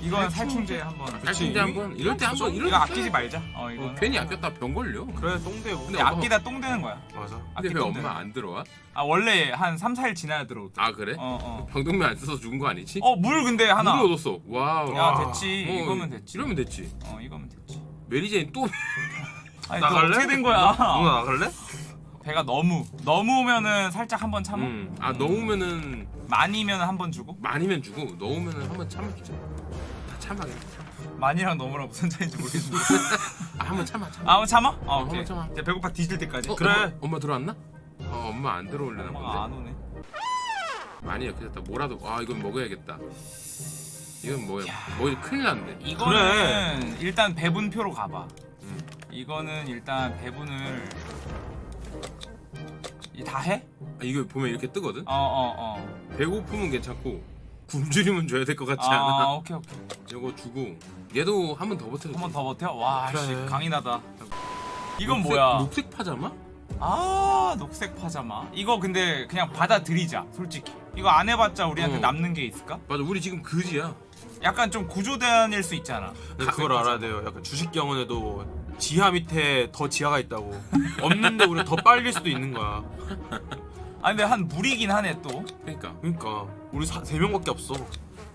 [SPEAKER 1] 이건 살충제 한번
[SPEAKER 2] 살충제 한번 이럴 때 한번 이럴
[SPEAKER 1] 이거
[SPEAKER 2] 때
[SPEAKER 1] 아끼지 말자 어
[SPEAKER 2] 어, 괜히 아꼈다 병 걸려.
[SPEAKER 4] 그래 똥되고.
[SPEAKER 1] 근데 아끼다 똥 되는 거야
[SPEAKER 4] 맞아.
[SPEAKER 2] 근데
[SPEAKER 1] 아끼 왜똥
[SPEAKER 2] 엄마 안 들어와?
[SPEAKER 1] 아 원래 한 3, 4일 지나야 들어오더라
[SPEAKER 2] 아 그래?
[SPEAKER 1] 어 어
[SPEAKER 2] 방독면 안 써서 죽은 거 아니지?
[SPEAKER 1] 어물 근데 하나
[SPEAKER 2] 물을 얻었어. wow.
[SPEAKER 1] 야
[SPEAKER 4] 와.
[SPEAKER 1] 됐지
[SPEAKER 2] 어,
[SPEAKER 1] 이거면 됐지
[SPEAKER 2] 이러면 됐지.
[SPEAKER 1] 어 이거면 됐지
[SPEAKER 2] 메리제인 또
[SPEAKER 1] 아니
[SPEAKER 4] 나갈래?
[SPEAKER 1] 너 어떻게 된 거야
[SPEAKER 4] 누나 나갈래?
[SPEAKER 1] 배가 너무 너무 오면은 살짝 한번 참아
[SPEAKER 2] 음. 아 넣으면은
[SPEAKER 1] 많이면 한 번 주고
[SPEAKER 2] 많이면 주고 넣으면은 한번 참아주자. 다 참아 그냥.
[SPEAKER 1] 많이랑 너무랑 무슨 차이인지 모르겠는데
[SPEAKER 2] 아 한번 참아 참아.
[SPEAKER 1] 아 한번 참아? 어,
[SPEAKER 2] 어,
[SPEAKER 1] 오케이
[SPEAKER 2] 한번 참아.
[SPEAKER 1] 이제 배고파 뒤질 때까지
[SPEAKER 2] 어,
[SPEAKER 1] 그래
[SPEAKER 2] 엄마, 엄마 들어왔나? 어 엄마 안 들어올려나
[SPEAKER 1] 엄마가 안
[SPEAKER 2] 본데.
[SPEAKER 1] 오네
[SPEAKER 2] 많이 약해졌다. 뭐라도 아 이건 먹어야겠다. 이건 뭐야? 뭐 큰일 났네.
[SPEAKER 1] 이거는 일단 배분표로 가봐
[SPEAKER 2] 음.
[SPEAKER 1] 이거는 일단 배분을 이 다 해?
[SPEAKER 2] 아, 이거 보면 이렇게 뜨거든.
[SPEAKER 1] 어어어
[SPEAKER 2] 배고프면 괜찮고 굶주리면 줘야 될 것 같지
[SPEAKER 1] 아
[SPEAKER 2] 않아?
[SPEAKER 1] 오케이 오케이
[SPEAKER 2] 이거 주고 얘도 한 번 더 버텨.
[SPEAKER 1] 한 번 더 버텨? 와
[SPEAKER 4] 그래.
[SPEAKER 1] 씨 강인하다 이건 뭐야
[SPEAKER 2] 녹색 파자마?
[SPEAKER 1] 아 녹색 파자마 이거 근데 그냥 받아들이자 솔직히 이거 안 해봤자 우리한테
[SPEAKER 2] 어.
[SPEAKER 1] 남는 게 있을까?
[SPEAKER 2] 맞아 우리 지금 그지야.
[SPEAKER 1] 약간 좀 구조대안일 수 있잖아
[SPEAKER 4] 근데 그걸 알아야 돼요. 약간 주식 경원에도 지하 밑에 더 지하가 있다고. 없는데 우리 더 빨릴 수도 있는 거야.
[SPEAKER 1] 아 근데 한 무리긴 하네 또
[SPEAKER 2] 그러니까
[SPEAKER 4] 그러니까 우리 사, 세 명밖에 없어.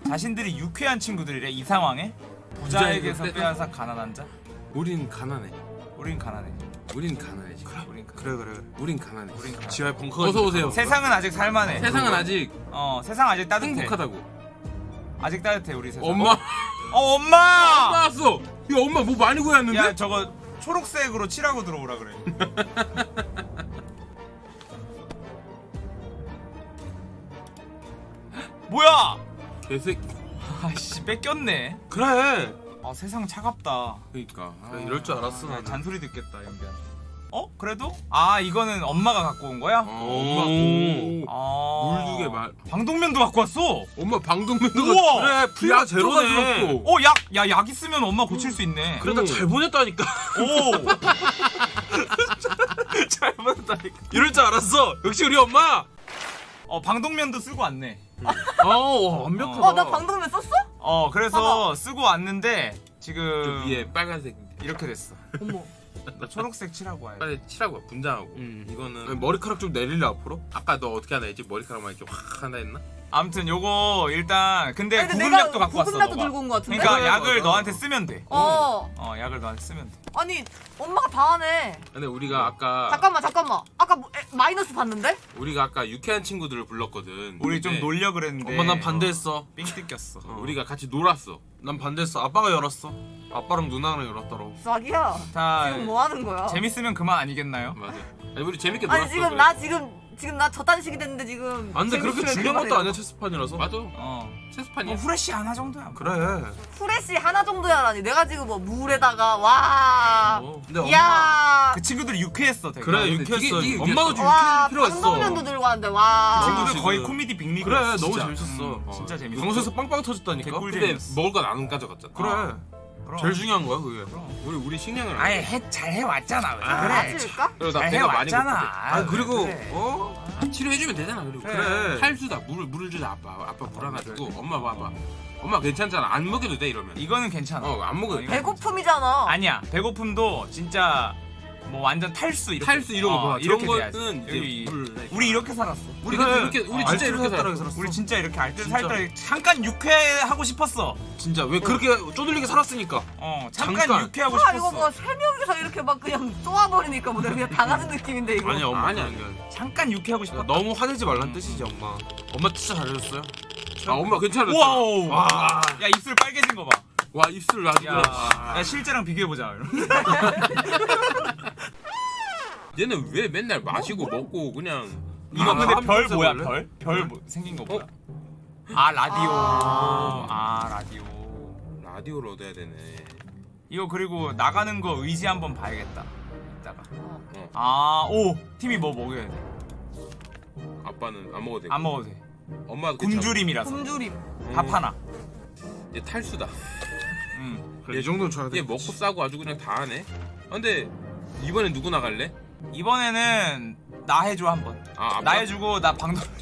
[SPEAKER 1] 자신들이 유쾌한 친구들이래 이 상황에
[SPEAKER 2] 부자에게
[SPEAKER 1] 부자에게서? 빼앗아 가난한 자
[SPEAKER 2] 우린 가난해.
[SPEAKER 1] 우린 가난해
[SPEAKER 2] 우린 가난해 지금.
[SPEAKER 1] 우린 가난해
[SPEAKER 4] 그래 그래. 그래.
[SPEAKER 2] 우린 가난해.
[SPEAKER 1] 우린 가난해
[SPEAKER 4] 지하에 벙커가
[SPEAKER 2] 어서 오세요.
[SPEAKER 1] 세상은 아직 살만해
[SPEAKER 2] 세상은 아직
[SPEAKER 1] 어 세상 아직 따뜻해
[SPEAKER 2] 행복하다고.
[SPEAKER 1] 아직 따뜻해 우리 세상
[SPEAKER 2] 엄마.
[SPEAKER 1] 어 엄마
[SPEAKER 2] 엄마 왔어. 이거 엄마 뭐 많이 구했는데?
[SPEAKER 1] 야 저거 초록색으로 칠하고 들어오라 그래 뭐야
[SPEAKER 2] 개색.
[SPEAKER 1] 아씨 뺏겼네
[SPEAKER 4] 그래.
[SPEAKER 1] 아 세상 차갑다
[SPEAKER 2] 그러니까. 아,
[SPEAKER 4] 이럴 줄 알았어
[SPEAKER 1] 아. 잔소리 듣겠다 연비한 어? 그래도? 아 이거는 엄마가 갖고 온 거야?
[SPEAKER 2] 어, 엄마. 오.
[SPEAKER 1] 아...
[SPEAKER 2] 물두개 말.
[SPEAKER 1] 방독면도 갖고 왔어
[SPEAKER 2] 엄마 방독면도
[SPEAKER 1] 우와!
[SPEAKER 4] 그래 풀가 제로네.
[SPEAKER 2] 줬어.
[SPEAKER 1] 어, 약, 야, 약 있으면 엄마 고칠 수 있네.
[SPEAKER 4] 그래 나잘 보냈다니까.
[SPEAKER 1] 오,
[SPEAKER 4] 잘 보냈다니까. 이럴 줄 알았어. 역시 우리 엄마.
[SPEAKER 1] 어, 방독면도 쓰고 왔네.
[SPEAKER 4] 어 완벽하다.
[SPEAKER 3] 어나 방독면 썼어?
[SPEAKER 1] 어, 그래서 쓰고 왔는데
[SPEAKER 2] 저
[SPEAKER 1] 지금
[SPEAKER 2] 위에 빨간색.
[SPEAKER 3] 음.
[SPEAKER 1] 이렇게 됐어.
[SPEAKER 3] 어머.
[SPEAKER 1] 나 초록색 칠하고 돼.
[SPEAKER 2] 빨리 칠하고 분장하고.
[SPEAKER 4] 음.
[SPEAKER 2] 이거는
[SPEAKER 4] 머리카락 좀 내릴래 앞으로?
[SPEAKER 2] 아까 너 어떻게 하나 했지? 머리카락만 이렇게 확 한다 했나?
[SPEAKER 1] 아무튼 요거 일단 근데
[SPEAKER 3] 아니, 근데
[SPEAKER 1] 구급약도 갖고 왔어.
[SPEAKER 3] 구급약도
[SPEAKER 1] 너가.
[SPEAKER 3] 들고 온 거 같은데?
[SPEAKER 1] 그러니까
[SPEAKER 4] 그래,
[SPEAKER 1] 약을
[SPEAKER 4] 맞아.
[SPEAKER 1] 너한테 쓰면 돼.
[SPEAKER 3] 어
[SPEAKER 1] 어 약을 너한테 쓰면 돼.
[SPEAKER 3] 아니 엄마가 다 하네
[SPEAKER 2] 근데 우리가 아까
[SPEAKER 3] 잠깐만 잠깐만 아까 뭐, 에, 마이너스 봤는데?
[SPEAKER 2] 우리가 아까 유쾌한 친구들을 불렀거든.
[SPEAKER 1] 우리 좀
[SPEAKER 2] 근데
[SPEAKER 1] 놀려 그랬는데.
[SPEAKER 4] 엄마 난 반대했어.
[SPEAKER 1] 삥 뜯겼어.
[SPEAKER 2] 어, 우리가 같이 놀았어.
[SPEAKER 4] 난 반대했어. 아빠가 열었어. 아빠랑 누나랑 열었더라고.
[SPEAKER 3] 자기야
[SPEAKER 1] 자
[SPEAKER 3] 지금 뭐 하는 거야?
[SPEAKER 1] 재밌으면 그만 아니겠나요?
[SPEAKER 2] 맞아. 아니 우리 재밌게 놀았어.
[SPEAKER 3] 아니 지금
[SPEAKER 2] 그래.
[SPEAKER 3] 나 지금 지금 나 저딴 식이 됐는데 지금
[SPEAKER 4] 아 근데 그렇게 중요한 것도. 아니야 체스판이라서.
[SPEAKER 2] 맞아.
[SPEAKER 1] 어.
[SPEAKER 2] 체스판이야.
[SPEAKER 1] 뭐 후레쉬 하나 정도야.
[SPEAKER 4] 그래.
[SPEAKER 3] 후레쉬 하나 정도야라니 내가 지금 뭐 물에다가 와
[SPEAKER 2] 어.
[SPEAKER 4] 근데 엄마
[SPEAKER 1] 그 친구들이 유쾌했어 되게.
[SPEAKER 4] 그래 유쾌했어.
[SPEAKER 2] 되게- 되게
[SPEAKER 4] 엄마도
[SPEAKER 2] 유쾌했어.
[SPEAKER 3] 좀와
[SPEAKER 4] 유쾌할 필요가 있어.
[SPEAKER 3] 방독면도 들고 왔는데
[SPEAKER 1] 와그 친구들
[SPEAKER 4] 지금-
[SPEAKER 1] 거의 코미디 빅리그.
[SPEAKER 4] 그래 너무. 재밌었어.
[SPEAKER 1] 음, 진짜 재밌어.
[SPEAKER 4] 방송에서 빵빵 터졌다니까.
[SPEAKER 2] 근데. 먹을 건 안 가져갔잖아.
[SPEAKER 4] 그래.
[SPEAKER 1] 그럼.
[SPEAKER 4] 제일 중요한 거야 그게.
[SPEAKER 2] 우리 우리 식량을 안
[SPEAKER 1] 아예 해, 잘 해왔잖아. 왜
[SPEAKER 3] 아,
[SPEAKER 1] 그래.
[SPEAKER 3] 맞을까?
[SPEAKER 2] 그리고
[SPEAKER 1] 나잘
[SPEAKER 2] 배가 많이
[SPEAKER 1] 해왔잖아.
[SPEAKER 2] 고프대.
[SPEAKER 4] 아 그리고
[SPEAKER 1] 그래.
[SPEAKER 4] 어
[SPEAKER 2] 아, 치료해주면 되잖아. 그리고
[SPEAKER 4] 그래.
[SPEAKER 2] 탈수다. 물을 물을 주자 아빠. 아빠 불안하지고 엄마 봐봐. 엄마 괜찮잖아. 안 먹여도 돼 이러면.
[SPEAKER 1] 이거는 괜찮아.
[SPEAKER 2] 어안 먹어도
[SPEAKER 1] 어,
[SPEAKER 2] 돼.
[SPEAKER 1] 이거-
[SPEAKER 3] 배고픔이잖아
[SPEAKER 1] 아니야. 배고픔도 진짜 뭐 완전 탈수 이렇게.
[SPEAKER 2] 탈수 이런 거
[SPEAKER 1] 어, 돼야지.
[SPEAKER 2] 거는 이제
[SPEAKER 1] 여기-
[SPEAKER 2] 물.
[SPEAKER 1] 우리 이렇게 살았어.
[SPEAKER 2] 우리
[SPEAKER 4] 그래.
[SPEAKER 2] 이렇게 우리 진짜 이렇게 살았어.
[SPEAKER 4] 살았어.
[SPEAKER 1] 우리 진짜 이렇게 알뜰. 살뜰 잠깐 유쾌하고 싶었어.
[SPEAKER 4] 진짜 왜 그렇게 쪼들리게 살았으니까.
[SPEAKER 1] 어 잠깐,
[SPEAKER 4] 잠깐.
[SPEAKER 1] 유쾌하고
[SPEAKER 3] 아
[SPEAKER 1] 싶었어.
[SPEAKER 3] 이거 뭐세 명이서 이렇게 막 그냥 쏘아버리니까 뭐 내가 그냥 당하는 느낌인데 이거
[SPEAKER 4] 아니야 엄마
[SPEAKER 2] 아니야.
[SPEAKER 1] 잠깐 유쾌하고 싶었다.
[SPEAKER 4] 너무 화내지 말란 뜻이지 엄마. 엄마 진짜 잘해줬어요.
[SPEAKER 2] 아 엄마 괜찮았어.
[SPEAKER 1] wow.
[SPEAKER 4] 와.
[SPEAKER 1] 야 입술 빨개진 거 봐.
[SPEAKER 2] 와 입술 아주
[SPEAKER 1] 야. 야 실제랑 비교해 보자.
[SPEAKER 2] 얘는 왜 맨날 마시고 먹고 그냥
[SPEAKER 1] 이거
[SPEAKER 4] 아,
[SPEAKER 1] 근데 한별 뭐야? 별? 별 뭐, 생긴 거 뭐야? 아 라디오.
[SPEAKER 3] 아.
[SPEAKER 1] 아 라디오.
[SPEAKER 2] 라디오를 얻어야 되네.
[SPEAKER 1] 이거 그리고 나가는 거 의지 한번 봐야겠다. 이따가.
[SPEAKER 3] 어.
[SPEAKER 1] 아, 오! 팀이 뭐 먹여야 돼.
[SPEAKER 2] 아빠는 안 먹어도 돼.
[SPEAKER 1] 안 먹어도 돼.
[SPEAKER 2] 엄마도 괜찮아.
[SPEAKER 1] 굶주림이라서.
[SPEAKER 3] 굶주림
[SPEAKER 1] 밥 하나.
[SPEAKER 2] 얘 탈수다.
[SPEAKER 1] 음.
[SPEAKER 4] 그래, 이 정도는 줘야 돼.
[SPEAKER 2] 얘 먹고 싸고 아주 그냥 다 하네. 아, 근데 이번엔 누구 나갈래?
[SPEAKER 1] 이번에는 나 해줘 한번.
[SPEAKER 2] 아, 아빠?
[SPEAKER 1] 나 해주고 나 방송.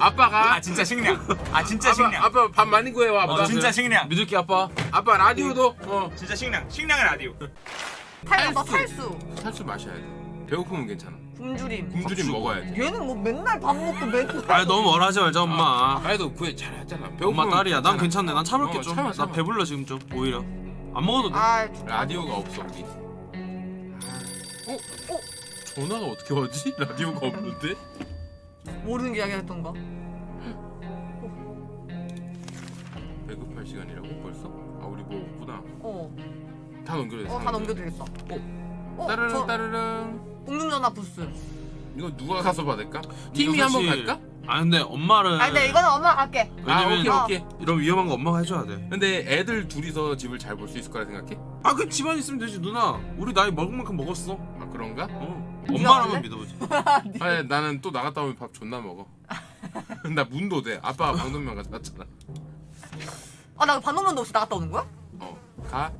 [SPEAKER 2] 아빠가
[SPEAKER 1] 아 진짜 식량. 아 진짜
[SPEAKER 2] 아빠,
[SPEAKER 1] 식량.
[SPEAKER 2] 아빠 밥 많이 구해와 아빠.
[SPEAKER 1] 어, 진짜 식량.
[SPEAKER 4] 믿을게 아빠.
[SPEAKER 2] 아빠 라디오도 어
[SPEAKER 1] 진짜 식량. 식량의 라디오.
[SPEAKER 3] 탈수 너
[SPEAKER 2] 탈수.
[SPEAKER 3] 탈수
[SPEAKER 2] 마셔야 돼. 배고프면 괜찮아.
[SPEAKER 3] 굶주림
[SPEAKER 2] 굶주림 먹어야 돼.
[SPEAKER 3] 얘는 뭐 맨날 밥 먹고 맨날
[SPEAKER 4] 아 너무 뭐라 하지 말자 엄마.
[SPEAKER 2] 그래도 구해 잘했잖아.
[SPEAKER 4] 엄마
[SPEAKER 2] 배고프면
[SPEAKER 4] 딸이야. 난
[SPEAKER 2] 괜찮아.
[SPEAKER 4] 괜찮네. 난 참을게
[SPEAKER 2] 어,
[SPEAKER 4] 좀.
[SPEAKER 2] 참아,
[SPEAKER 4] 나
[SPEAKER 2] 참아.
[SPEAKER 4] 배불러 지금 좀 오히려. 안 먹어도 돼.
[SPEAKER 3] 아
[SPEAKER 2] 라디오가 없어 우리. 어? 어? 전화가 어떻게 오지? 라디오가 없는데?
[SPEAKER 3] 모르는 게 이야기했던가
[SPEAKER 2] 배급할 시간이라고 벌써? 아 우리 뭐 없구나.
[SPEAKER 3] 어,
[SPEAKER 2] 다 넘겨야 돼.
[SPEAKER 3] 어, 다 넘겨도 되겠다 어,
[SPEAKER 2] 따르릉
[SPEAKER 3] 저
[SPEAKER 2] 따르릉.
[SPEAKER 3] 공중전화 부스
[SPEAKER 2] 이거 누가 가서 받을까? 팀이 한번 갈까?
[SPEAKER 4] 아 근데 엄마를.
[SPEAKER 3] 아 근데 이거는 엄마가 갈게
[SPEAKER 2] 아
[SPEAKER 4] 왜냐면
[SPEAKER 2] 오케이
[SPEAKER 3] 어.
[SPEAKER 2] 오케이.
[SPEAKER 4] 이런 위험한 거 엄마가 해줘야 돼.
[SPEAKER 2] 근데 애들 둘이서 집을 잘 볼 수 있을 거라 생각해?
[SPEAKER 4] 아 그 집안 있으면 되지 누나. 우리 나이 먹을 만큼 먹었어.
[SPEAKER 2] 아 그런가?
[SPEAKER 4] 어. 엄마라면? 믿어보지.
[SPEAKER 2] 아 나는 또 나갔다 오면 밥 존나 먹어. 나 문도 돼. 아빠가 방독면 가져갔잖아.
[SPEAKER 3] 아나 반동면도 없이 나갔다 오는 거야?
[SPEAKER 2] 어 가?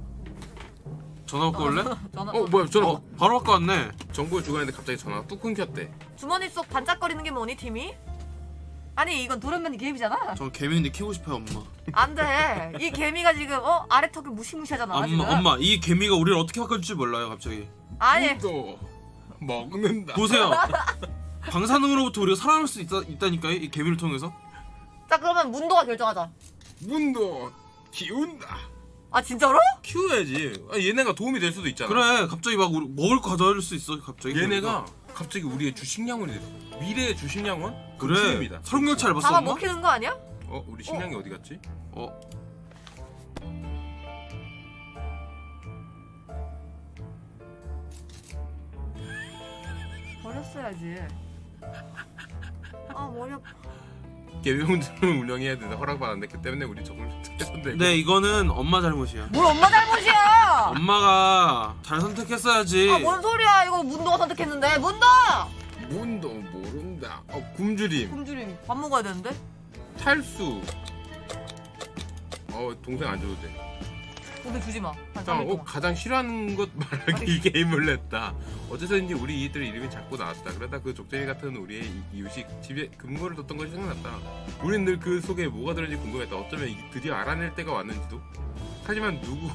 [SPEAKER 4] 전화 받고 올래?
[SPEAKER 3] 전화
[SPEAKER 2] 어 뭐야 전화
[SPEAKER 4] 어 바로 바꿔 왔네.
[SPEAKER 2] 정보를 주고 있는데 갑자기 전화가 뚝 끊겼대.
[SPEAKER 3] 주머니 속 반짝거리는 게 뭐니 팀이? 아니 이건 도련맨 게임이잖아
[SPEAKER 4] 저 개미인데 키우고 싶어요 엄마.
[SPEAKER 3] 안 돼 이 개미가 지금 어 아래 턱이 무시무시하잖아 지금
[SPEAKER 4] 엄마 엄마 이 개미가 우리를 어떻게 바꿔줄지 몰라요 갑자기.
[SPEAKER 3] 아니
[SPEAKER 2] 또 먹는다.
[SPEAKER 4] 보세요. 방사능으로부터 우리가 살아날 수 있다, 있다니까요 이 개미를 통해서.
[SPEAKER 3] 자 그러면 문도가 결정하자
[SPEAKER 2] 문도 키운다.
[SPEAKER 3] 아 진짜로?
[SPEAKER 2] 키워야지. 아, 얘네가 도움이 될 수도 있잖아.
[SPEAKER 4] 그래 갑자기 막 우리 먹을 거 가져올 수 있어 갑자기.
[SPEAKER 2] 얘네가 갑자기 우리의 주식량원이 됐어. 미래의 주식량원?
[SPEAKER 4] 그래.
[SPEAKER 2] 금수입니다.
[SPEAKER 4] 설국열차 봤어
[SPEAKER 3] 잡아
[SPEAKER 4] 엄마?
[SPEAKER 3] 먹히는 거 아니야?
[SPEAKER 2] 어 우리 식량이 어? 디 갔지?
[SPEAKER 4] 어
[SPEAKER 3] 버렸어야지 아 머리 아파
[SPEAKER 2] 개비공장을 운영해야 된다 허락받았는데 그 때문에 우리 적을 선택했는데
[SPEAKER 4] 네 이거는 엄마 잘못이야.
[SPEAKER 3] 뭘 엄마 잘못이야
[SPEAKER 4] 엄마가 잘 선택했어야지.
[SPEAKER 3] 아 뭔 소리야 이거 문도가 선택했는데 문도
[SPEAKER 2] 문도 모른다. 어 굶주림,
[SPEAKER 3] 굶주림 밥 먹어야 되는데
[SPEAKER 2] 탈수. 어 동생 안 줘도 돼.
[SPEAKER 3] 고기 주지 마. 3일
[SPEAKER 2] 어. 가장 싫어하는 것 말하기 이 게임을 냈다. 어째서인지 우리 이들 이름이 자꾸 나왔다. 그러다 그 족제비 같은 우리의 이- 이유식 집에 금고를 뒀던 것이 생각났다. 우린 늘 그 속에 뭐가 들었는지 궁금했다. 어쩌면 이- 드디어 알아낼 때가 왔는지도. 하지만 누구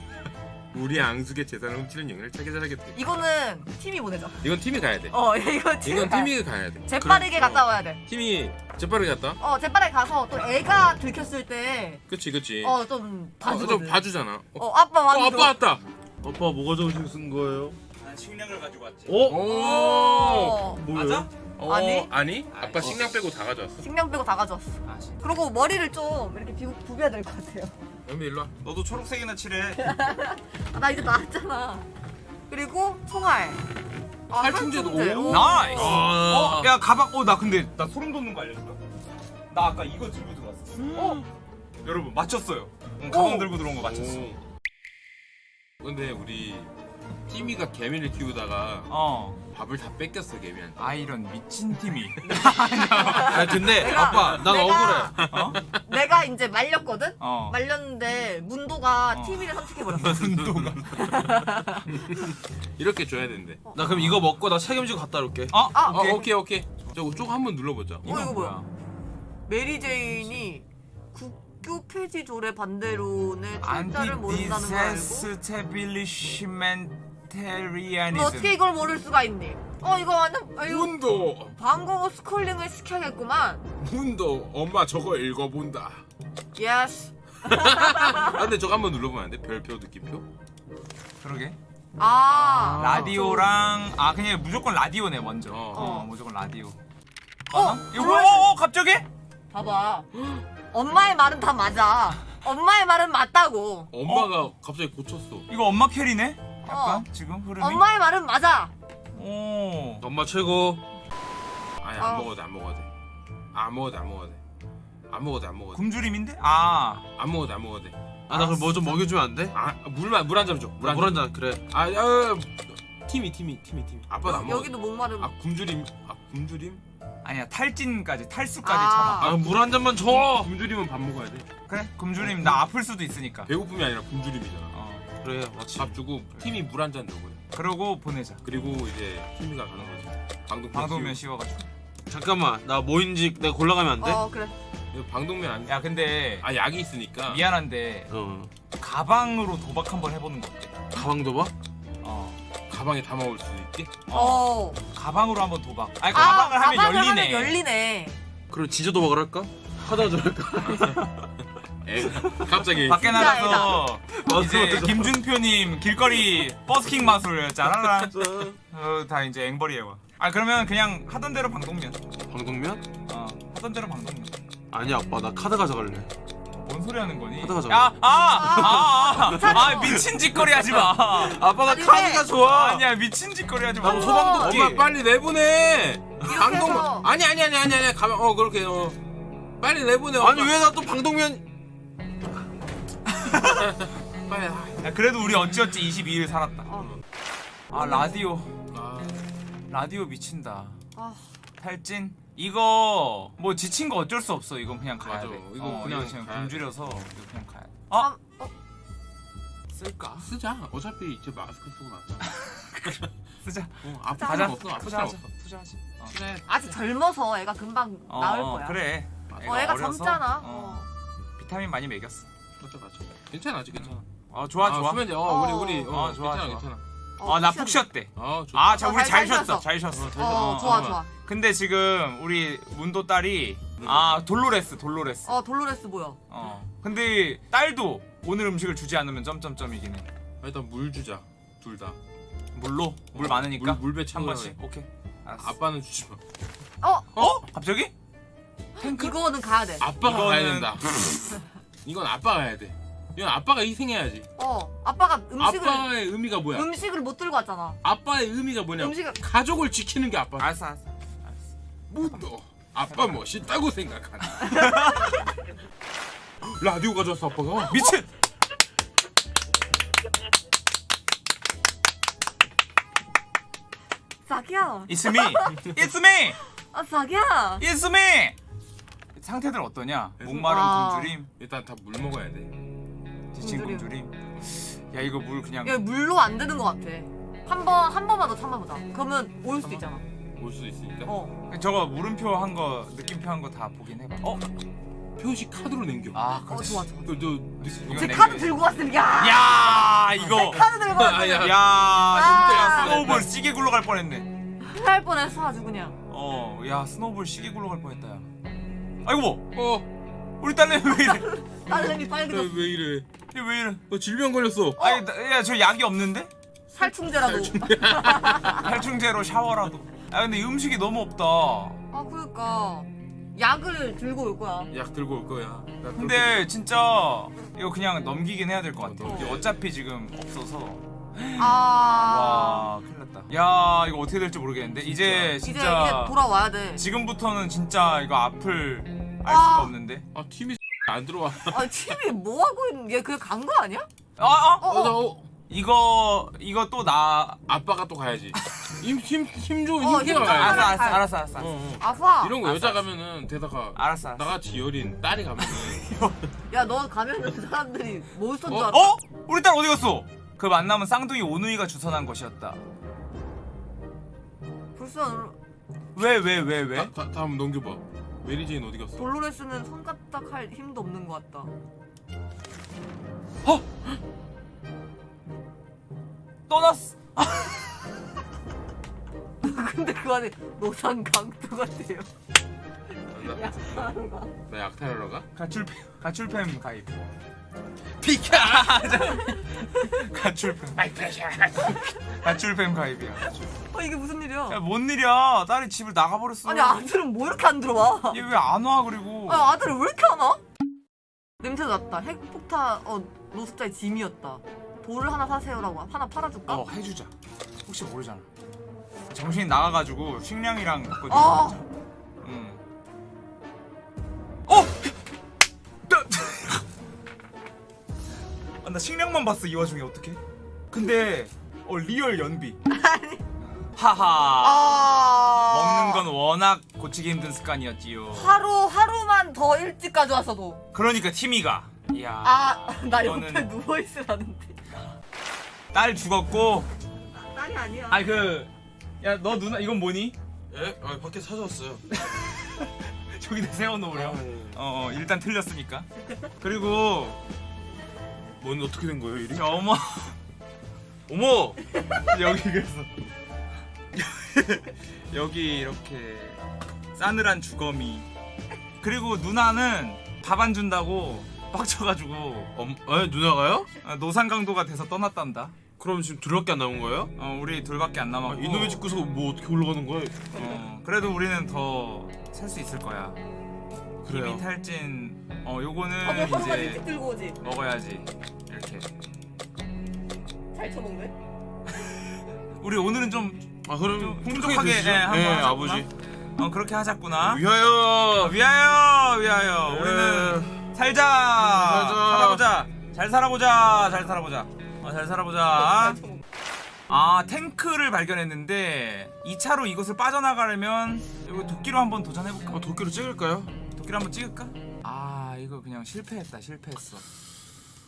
[SPEAKER 2] 우리 앙숙의 재산을 훔치는 영역을 차기자하겠대.
[SPEAKER 3] 이거는 팀이 보내자.
[SPEAKER 2] 이건 팀이 가야 돼.
[SPEAKER 3] 어 이거 팀이
[SPEAKER 2] 이건
[SPEAKER 3] 가야
[SPEAKER 2] 팀이 가야 돼.
[SPEAKER 3] 재빠르게. 갔다
[SPEAKER 2] 어.
[SPEAKER 3] 와야 돼.
[SPEAKER 2] 팀이 재빠르게 갔다.
[SPEAKER 3] 어 재빠르게 가서 또 애가 들켰을 때
[SPEAKER 2] 그치 그치.
[SPEAKER 3] 어좀
[SPEAKER 2] 어,
[SPEAKER 3] 봐주거든.
[SPEAKER 2] 좀 봐주잖아. 어,
[SPEAKER 3] 어 아빠
[SPEAKER 2] 어,
[SPEAKER 3] 많이
[SPEAKER 2] 아빠 왔다.
[SPEAKER 4] 아빠 뭐가 정신 쓴 거예요?
[SPEAKER 1] 난 식량을 가지고 왔지.
[SPEAKER 4] 어?
[SPEAKER 2] 오.
[SPEAKER 3] 어,
[SPEAKER 4] 뭐예요?
[SPEAKER 2] 어,
[SPEAKER 3] 아니?
[SPEAKER 2] 아니? 아빠 식량 빼고 다 가져왔어.
[SPEAKER 3] 식량 빼고 다 가져왔어.
[SPEAKER 1] 아, 씨.
[SPEAKER 3] 그리고 머리를 좀 이렇게 비, 부벼야 될 것 같아요.
[SPEAKER 2] 연비 일로 와.
[SPEAKER 1] 너도 초록색이나 칠해.
[SPEAKER 3] 아, 나 이제 나왔잖아. 그리고 총알. 아.
[SPEAKER 2] 오.
[SPEAKER 3] 오.
[SPEAKER 1] nice.
[SPEAKER 2] 아.
[SPEAKER 1] 어, 야 가방. 어, 나 근데 나 소름 돋는 거 알려줄까? 나 아까 이거 들고 들어왔어.
[SPEAKER 3] 어?
[SPEAKER 1] 여러분 맞췄어요. 응, 가방
[SPEAKER 3] 오.
[SPEAKER 1] 들고 들어온 거 맞췄어.
[SPEAKER 2] 오. 근데 우리 티미가 개미를 키우다가
[SPEAKER 1] 어.
[SPEAKER 2] 밥을 다 뺏겼어 개미한테.
[SPEAKER 1] 아 이런 미친 팀이.
[SPEAKER 4] 아 근데
[SPEAKER 3] 내가-
[SPEAKER 4] 아빠 난
[SPEAKER 3] 내가-
[SPEAKER 4] 억울해.
[SPEAKER 1] 어?
[SPEAKER 3] 내가 이제 말렸거든?
[SPEAKER 1] 어.
[SPEAKER 3] 말렸는데 문도가
[SPEAKER 1] 어.
[SPEAKER 3] TV를 선택해버렸어.
[SPEAKER 1] 운동가.
[SPEAKER 2] 이렇게 줘야 된대.
[SPEAKER 4] 나 그럼 이거 먹고 나 책임지고 갔다 올게.
[SPEAKER 1] 어?
[SPEAKER 3] 아,
[SPEAKER 2] 어, 오케이 오케이. 저거 쪽 한번 눌러보자.
[SPEAKER 3] 어, 이거 뭐야? 메리 제인이 국교 폐지 조례 반대론의 철자를 모른다는 걸 알고 너 어떻게 이걸 모를 수가 있니? 어 이거 완전 아, 이거
[SPEAKER 2] 문도
[SPEAKER 3] 방공호 schooling을 시켜야겠구만.
[SPEAKER 2] 문도 엄마 저거 읽어본다.
[SPEAKER 3] yes.
[SPEAKER 2] 아 근데 저거 한번 눌러보면 안 돼? 별표 느낌표?
[SPEAKER 1] 그러게.
[SPEAKER 3] 아.
[SPEAKER 1] 라디오랑 아 그냥 무조건 라디오네 먼저.
[SPEAKER 2] 어.
[SPEAKER 1] 어, 무조건 라디오.
[SPEAKER 3] 어?
[SPEAKER 1] 이거? 어, 어, 갑자기?
[SPEAKER 3] 봐봐. 엄마의 말은 다 맞아. 엄마의 말은 맞다고.
[SPEAKER 2] 엄마가 갑자기 고쳤어.
[SPEAKER 1] 이거 엄마 캐리네? 약간
[SPEAKER 3] 어.
[SPEAKER 1] 지금 흐름이.
[SPEAKER 3] 엄마의 말은 맞아.
[SPEAKER 1] 오.
[SPEAKER 4] 엄마 최고.
[SPEAKER 2] 아니 안
[SPEAKER 3] 어.
[SPEAKER 2] 먹어도 돼, 안 먹어도 돼. 안 먹어도 돼, 안 먹어도 돼. 안 먹어도 돼, 안 먹어도 돼.
[SPEAKER 1] 굶주림인데? 아.
[SPEAKER 2] 안 먹어도 돼, 안 먹어도 돼.
[SPEAKER 4] 아나 그럼 뭐 좀 먹여주면 안 돼?
[SPEAKER 2] 아 물만 물 한 잔 줘. 물한 잔.
[SPEAKER 4] 물한 잔 그래.
[SPEAKER 2] 아, 야, 팀이 팀이 팀이 팀이. 아빠도 안 먹어.
[SPEAKER 3] 여기도 목마름.
[SPEAKER 2] 아 굶주림. 아 굶주림?
[SPEAKER 1] 아니야 탈진까지 탈수까지
[SPEAKER 3] 아.
[SPEAKER 1] 참아.
[SPEAKER 4] 아물 한 잔만 줘.
[SPEAKER 2] 굶주림은 밥 먹어야 돼.
[SPEAKER 1] 그래? 굶주림 나 아플 수도 있으니까.
[SPEAKER 2] 배고픔이 아니라 굶주림이잖아.
[SPEAKER 1] 어.
[SPEAKER 4] 그래 맞지.
[SPEAKER 2] 밥 주고 팀이 물 한잔 줘버려.
[SPEAKER 1] 그러고 보내자.
[SPEAKER 2] 그리고 이제 팀이가 가는 거지. 방독면.
[SPEAKER 1] 방독면. 씌워가지고.
[SPEAKER 4] 잠깐만 나 뭐인지 내가 골라가면 안 돼?
[SPEAKER 3] 어 그래.
[SPEAKER 2] 방독면 안.
[SPEAKER 1] 야 근데
[SPEAKER 2] 아 약이 있으니까.
[SPEAKER 1] 미안한데
[SPEAKER 4] 어.
[SPEAKER 1] 가방으로 도박 한번 해보는 거 어때?
[SPEAKER 4] 가방도 봐?
[SPEAKER 1] 어.
[SPEAKER 2] 가방에 담아 올 수도 있게.
[SPEAKER 3] 어.
[SPEAKER 1] 가방으로 한번 도박. 아니
[SPEAKER 3] 아,
[SPEAKER 1] 가방을 하면
[SPEAKER 3] 가방을
[SPEAKER 1] 열리네.
[SPEAKER 3] 하면 열리네.
[SPEAKER 4] 그럼 진짜 도박을 할까? 하다 저럴까?
[SPEAKER 2] 에 갑자기.
[SPEAKER 1] 밖에 나가서 이제. 김준표님 길거리 버스킹 마술 짜라라. 어, 다 이제 앵벌이 해와. 아 그러면 그냥 하던 대로 방독면.
[SPEAKER 4] 방독면?
[SPEAKER 1] 어 하던 대로 방독면.
[SPEAKER 4] 아니 아빠 나 카드 가져갈래.
[SPEAKER 1] 뭔 소리 하는 거니?
[SPEAKER 4] 하다가 저-
[SPEAKER 1] 야, 아, 아, 아, 아, 미친 짓거리 하지 마.
[SPEAKER 4] 아빠
[SPEAKER 3] 아니,
[SPEAKER 4] 카드가
[SPEAKER 3] 왜?
[SPEAKER 4] 좋아.
[SPEAKER 1] 아니야, 미친 짓거리 하지 마.
[SPEAKER 4] 소방도끼.
[SPEAKER 2] 엄마 빨리 내보내. 방독면. 아니 아니 아니 아니 아니 가방 어 그렇게 어. 빨리 내보내.
[SPEAKER 4] 아니. 왜 나 또 방독면?
[SPEAKER 2] 빨리. 아,
[SPEAKER 1] 야, 그래도 우리 어찌어찌 22일 살았다.
[SPEAKER 3] 어.
[SPEAKER 1] 아, 라디오.
[SPEAKER 2] 아.
[SPEAKER 1] 라디오 미친다.
[SPEAKER 3] 아.
[SPEAKER 1] 탈진? 이거 뭐 지친 거 어쩔 수 없어. 이건 그냥 가야
[SPEAKER 2] 맞아.
[SPEAKER 1] 돼.
[SPEAKER 2] 이거
[SPEAKER 1] 어,
[SPEAKER 2] 그냥
[SPEAKER 1] 이거 그냥 굶주려서 이거 그냥 가야 돼.
[SPEAKER 3] 아,
[SPEAKER 1] 어?
[SPEAKER 3] 어?
[SPEAKER 1] 쓸까?
[SPEAKER 2] 쓰자. 어차피 이제 마스크 쓰고 나왔잖아.
[SPEAKER 1] 쓰자.
[SPEAKER 2] 어, 아플
[SPEAKER 1] 가자.
[SPEAKER 2] 없어.
[SPEAKER 1] 투자하자.
[SPEAKER 2] 없어.
[SPEAKER 1] 투자하지. 어.
[SPEAKER 2] 그래.
[SPEAKER 3] 아직 젊어서 애가 금방
[SPEAKER 1] 어,
[SPEAKER 3] 나을
[SPEAKER 1] 어,
[SPEAKER 3] 거야.
[SPEAKER 1] 그래.
[SPEAKER 3] 어, 애가 젊잖아.
[SPEAKER 1] 어.
[SPEAKER 3] 어.
[SPEAKER 1] 비타민 많이 먹였어.
[SPEAKER 2] 맞아 맞아. 괜찮아 아직 괜찮아.
[SPEAKER 1] 어, 좋아, 좋아.
[SPEAKER 2] 수면제 어,
[SPEAKER 3] 어.
[SPEAKER 2] 우리 우리 어,
[SPEAKER 1] 어, 좋아,
[SPEAKER 2] 괜찮아
[SPEAKER 1] 좋아.
[SPEAKER 2] 괜찮아.
[SPEAKER 3] 어,
[SPEAKER 1] 아,
[SPEAKER 3] 나푹푹
[SPEAKER 1] 쉬었대.
[SPEAKER 2] 아 좋아.
[SPEAKER 1] 아, 자,
[SPEAKER 3] 어,
[SPEAKER 1] 우리
[SPEAKER 3] 잘
[SPEAKER 1] 잘 쉬었어.
[SPEAKER 3] 쉬었어.
[SPEAKER 1] 잘 쉬었어.
[SPEAKER 2] 어, 잘
[SPEAKER 3] 어, 좋아,
[SPEAKER 1] 어.
[SPEAKER 3] 좋아.
[SPEAKER 1] 근데 지금 우리 문도 딸이 아 돌로레스 돌로레스
[SPEAKER 3] 어, 돌로레스 보여.
[SPEAKER 1] 어 근데 딸도 오늘 음식을 주지 않으면 점점점이긴 해
[SPEAKER 2] 일단 물 주자. 둘 다.
[SPEAKER 1] 물로 물
[SPEAKER 2] 어,
[SPEAKER 1] 많으니까
[SPEAKER 2] 물- 물 배치
[SPEAKER 1] 한
[SPEAKER 2] 넣어야
[SPEAKER 1] 번씩 오케이 알았어
[SPEAKER 2] 아빠는 주지 마.
[SPEAKER 3] 어,
[SPEAKER 1] 어 갑자기
[SPEAKER 3] 이거는 가야 돼.
[SPEAKER 2] 아빠가 가야
[SPEAKER 1] 이거는-
[SPEAKER 2] 된다. 이건 아빠가 해야 돼. 이건 아빠가 희생해야지.
[SPEAKER 3] 어, 아빠가 음식을
[SPEAKER 2] 아빠의 의미가 뭐야?
[SPEAKER 3] 음식을 못 들고 왔잖아.
[SPEAKER 2] 아빠의 의미가 뭐냐?
[SPEAKER 3] 음식을
[SPEAKER 2] 가족을 지키는 게 아빠.
[SPEAKER 1] 알았어 알았어
[SPEAKER 2] 뭐또 아빠 멋있다고 생각하나? 라디오 가져왔어 아빠가.
[SPEAKER 1] 미친
[SPEAKER 3] 자기야.
[SPEAKER 1] It's me It's me
[SPEAKER 3] 아, 자기야.
[SPEAKER 1] It's me 상태들 어떠냐 목마름
[SPEAKER 3] 아.
[SPEAKER 1] 굶주림
[SPEAKER 2] 일단 다 물 먹어야 돼.
[SPEAKER 1] 지친
[SPEAKER 3] 굶주림.
[SPEAKER 1] 굶주림 야 이거 물 그냥
[SPEAKER 3] 야, 물로 안 되는 것 같아. 한 번, 한 번만 더 참아보자. 그러면 올 수도 있잖아.
[SPEAKER 2] 올 수도 있으니까.
[SPEAKER 3] 어.
[SPEAKER 1] 저거 물음표 한 거 느낌표 한 거 다 보긴 해봐 어
[SPEAKER 2] 표시 카드로 남겨.
[SPEAKER 3] 아어
[SPEAKER 1] 그렇지
[SPEAKER 3] 좋아 좋아.
[SPEAKER 2] 그, 저,
[SPEAKER 1] 이건 쟤네
[SPEAKER 3] 카드. 들고 왔으면 야.
[SPEAKER 1] 야 이거
[SPEAKER 3] 카드 들고 왔으면
[SPEAKER 2] 야.
[SPEAKER 1] 야
[SPEAKER 3] 아.
[SPEAKER 1] 진짜 snowball 시계 굴러갈 뻔했네
[SPEAKER 3] 할 뻔했어 아주 그냥.
[SPEAKER 1] 어 야 스노우볼 시계 굴러갈 뻔했다 야 아이고 뭐
[SPEAKER 2] 어,
[SPEAKER 1] 우리 딸내미 왜 이래
[SPEAKER 3] 딸내미
[SPEAKER 2] 왜,
[SPEAKER 3] 빨개졌어.
[SPEAKER 2] 왜 이래?
[SPEAKER 1] 얘왜 이래
[SPEAKER 2] 너 질병 걸렸어.
[SPEAKER 1] 아니 야저 약이 없는데?
[SPEAKER 3] 살충제라도.
[SPEAKER 1] 살충제 로 샤워라도 아 근데 음식이 너무 없다
[SPEAKER 3] 아 그러니까 약을 들고 올 거야.
[SPEAKER 2] 약 들고 올 거야. 나
[SPEAKER 1] 근데 진짜 이거 그냥 넘기긴 해야 될 것 같아
[SPEAKER 2] 어,
[SPEAKER 1] 어차피 지금 없어서
[SPEAKER 3] 아.
[SPEAKER 1] 와 큰일 났다 야 이거 어떻게 될지 모르겠는데 이제
[SPEAKER 3] 이제
[SPEAKER 1] 진짜
[SPEAKER 3] 이제 돌아와야 돼.
[SPEAKER 1] 지금부터는 진짜 이거 앞을 알
[SPEAKER 3] 아.
[SPEAKER 1] 수가 없는데
[SPEAKER 2] 아 팀이 안 들어와.
[SPEAKER 3] 아 팀이 뭐 하고 있는 얘 그냥 간 거 아니야?
[SPEAKER 1] 아, 아
[SPEAKER 3] 어, 어.
[SPEAKER 2] 어,
[SPEAKER 1] 이거 이거 또 나
[SPEAKER 2] 아빠가 또 가야지. 힘힘힘 좀
[SPEAKER 3] 어,
[SPEAKER 2] 힘줘가
[SPEAKER 3] 힘 좀.
[SPEAKER 2] 가야지.
[SPEAKER 1] 알았어 알았어 알았어 알았어
[SPEAKER 2] 어, 어.
[SPEAKER 3] 아파.
[SPEAKER 2] 이런 거 여자 가면은 대다가
[SPEAKER 1] 알았어 알았어
[SPEAKER 2] 나같이 여린 딸이 가면은
[SPEAKER 3] 야 너 가면은 사람들이 몬스터인 줄
[SPEAKER 2] 어?
[SPEAKER 3] 알아.
[SPEAKER 1] 어? 우리 딸 어디 갔어? 그 만남은 쌍둥이 오누이가 주선한 것이었다
[SPEAKER 3] 불쌍.
[SPEAKER 1] 왜왜 왜 왜?
[SPEAKER 2] 다, 다, 다음 넘겨봐. 메리제인 어디 갔어?
[SPEAKER 3] 돌로레스는 손가락 할 힘도 없는 것 같다.
[SPEAKER 1] 떠났어
[SPEAKER 3] 근데 그 안에 노상 강도 같아요.
[SPEAKER 2] 나, 나 약탈하러 가?
[SPEAKER 1] 가출팸 가출팸 가입 비켜 가출팸 가출팸 가입이야
[SPEAKER 3] 어 이게 무슨 일이야?
[SPEAKER 1] 야 뭔 일이야 딸이 집을 나가버렸어
[SPEAKER 3] 아니 아들은 뭐 이렇게 안 들어와?
[SPEAKER 1] 얘 왜 안 와 그리고
[SPEAKER 3] 아 아들을 왜 이렇게 안 와? 냄새 났다. 핵폭탄 어 노숙자의 짐이었다. 돌을 하나 사세요라고 하나 팔아줄까?
[SPEAKER 1] 어 해주자 혹시 모르잖아 정신이 나가가지고 식량이랑 바꿔
[SPEAKER 3] 아.
[SPEAKER 1] 주자 응. 어! 나, 아, 나 식량만 봤어 이 와중에 어떻게 근데 어 real 연비 하하
[SPEAKER 3] 아
[SPEAKER 1] 먹는 건 워낙 고치기 힘든 습관이었지요
[SPEAKER 3] 하루 하루만 더 일찍 가져왔어도
[SPEAKER 1] 그러니까 티미가 이야
[SPEAKER 3] 아나 옆에
[SPEAKER 1] 이거는-
[SPEAKER 3] 누워 있으라는데
[SPEAKER 1] 딸 죽었고
[SPEAKER 3] 딸이 아니야.
[SPEAKER 1] 아니 그야 너 누나 이건 뭐니?
[SPEAKER 4] 예? 아 밖에 찾아왔어요.
[SPEAKER 1] 저기다 세워놓으려
[SPEAKER 4] 아, 예.
[SPEAKER 1] 어, 어 일단 틀렸으니까 그리고
[SPEAKER 4] 뭔 어떻게 된 거예요?
[SPEAKER 1] 저 어머
[SPEAKER 4] 어머!
[SPEAKER 1] 여기 그래서 여기 이렇게 싸늘한 주거미 그리고 누나는 밥 안 준다고 빡쳐가지고
[SPEAKER 4] 엄, 에 누나가요?
[SPEAKER 1] 어, 노상강도가 돼서 떠났단다
[SPEAKER 4] 그럼 지금 둘밖에 안 남은 거예요?
[SPEAKER 1] 어, 우리 둘밖에 안
[SPEAKER 4] 아,
[SPEAKER 1] 남았고
[SPEAKER 4] 이놈의 집 구석 뭐 어떻게 올라가는 거야?
[SPEAKER 1] 어, 그래도 우리는 더 살 수 있을 거야
[SPEAKER 4] 그래요.
[SPEAKER 1] 이미 탈진 어 요거는
[SPEAKER 3] 밥을 하루만
[SPEAKER 1] 이제
[SPEAKER 3] 들고 오지.
[SPEAKER 1] 먹어야지 이렇게
[SPEAKER 3] 잘 쳐먹네.
[SPEAKER 1] 우리 오늘은 좀
[SPEAKER 4] 아 그럼
[SPEAKER 1] 좀
[SPEAKER 4] 풍족하게?
[SPEAKER 1] 예, 한번
[SPEAKER 4] 예. 아버지.
[SPEAKER 1] 어, 그렇게 하자꾸나
[SPEAKER 4] 위하여.
[SPEAKER 1] 위하여 위하여
[SPEAKER 4] 예.
[SPEAKER 1] 우리는 살자
[SPEAKER 4] 살자.
[SPEAKER 1] 살아보자 잘 살아보자 잘 살아보자 어, 잘 살아보자 아 탱크를 발견했는데 2차로 이곳을 빠져나가려면 이거 도끼로 한번 도전해볼까?
[SPEAKER 4] 어, 도끼로 찍을까요?
[SPEAKER 1] 도끼로 한번 찍을까? 아 이거 그냥 실패했다 실패했어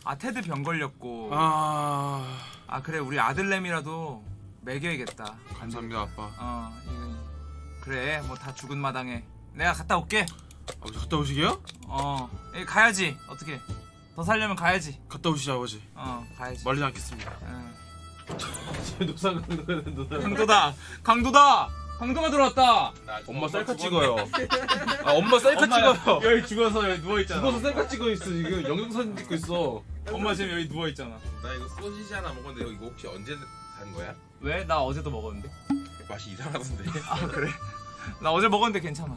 [SPEAKER 1] 아 테드 병 걸렸고 아,
[SPEAKER 4] 아
[SPEAKER 1] 그래 우리 아들내미라도 먹여야겠다
[SPEAKER 4] 감사합니다 아빠.
[SPEAKER 1] 어 이거 그래 뭐 다 죽은 마당에 내가 갔다 올게
[SPEAKER 4] 아버지 갔다 오시게요?
[SPEAKER 1] 어 예, 가야지 어떻게 더 살려면 가야지
[SPEAKER 4] 갔다 오시죠 아버지.
[SPEAKER 1] 어 가야지
[SPEAKER 4] 말리지 않겠습니다.
[SPEAKER 1] 응.
[SPEAKER 4] 노상 강도는 누나.
[SPEAKER 1] 강도다 강도다 강도가 들어왔다
[SPEAKER 4] 엄마 셀카 찍어요. 아 엄마 셀카 찍어요.
[SPEAKER 1] 여기 죽어서 여기 누워 있잖아
[SPEAKER 4] 죽어서 셀카 찍어 있어 지금 영상사진 찍고 있어.
[SPEAKER 1] 엄마 지금 여기 누워 있잖아
[SPEAKER 2] 나 이거 소시지 하나 먹었는데 이거 혹시 언제 산 거야?
[SPEAKER 1] 왜? 나 어제도 먹었는데
[SPEAKER 2] 맛이 이상하던데.
[SPEAKER 1] 아 그래? 나 어제 먹었는데 괜찮아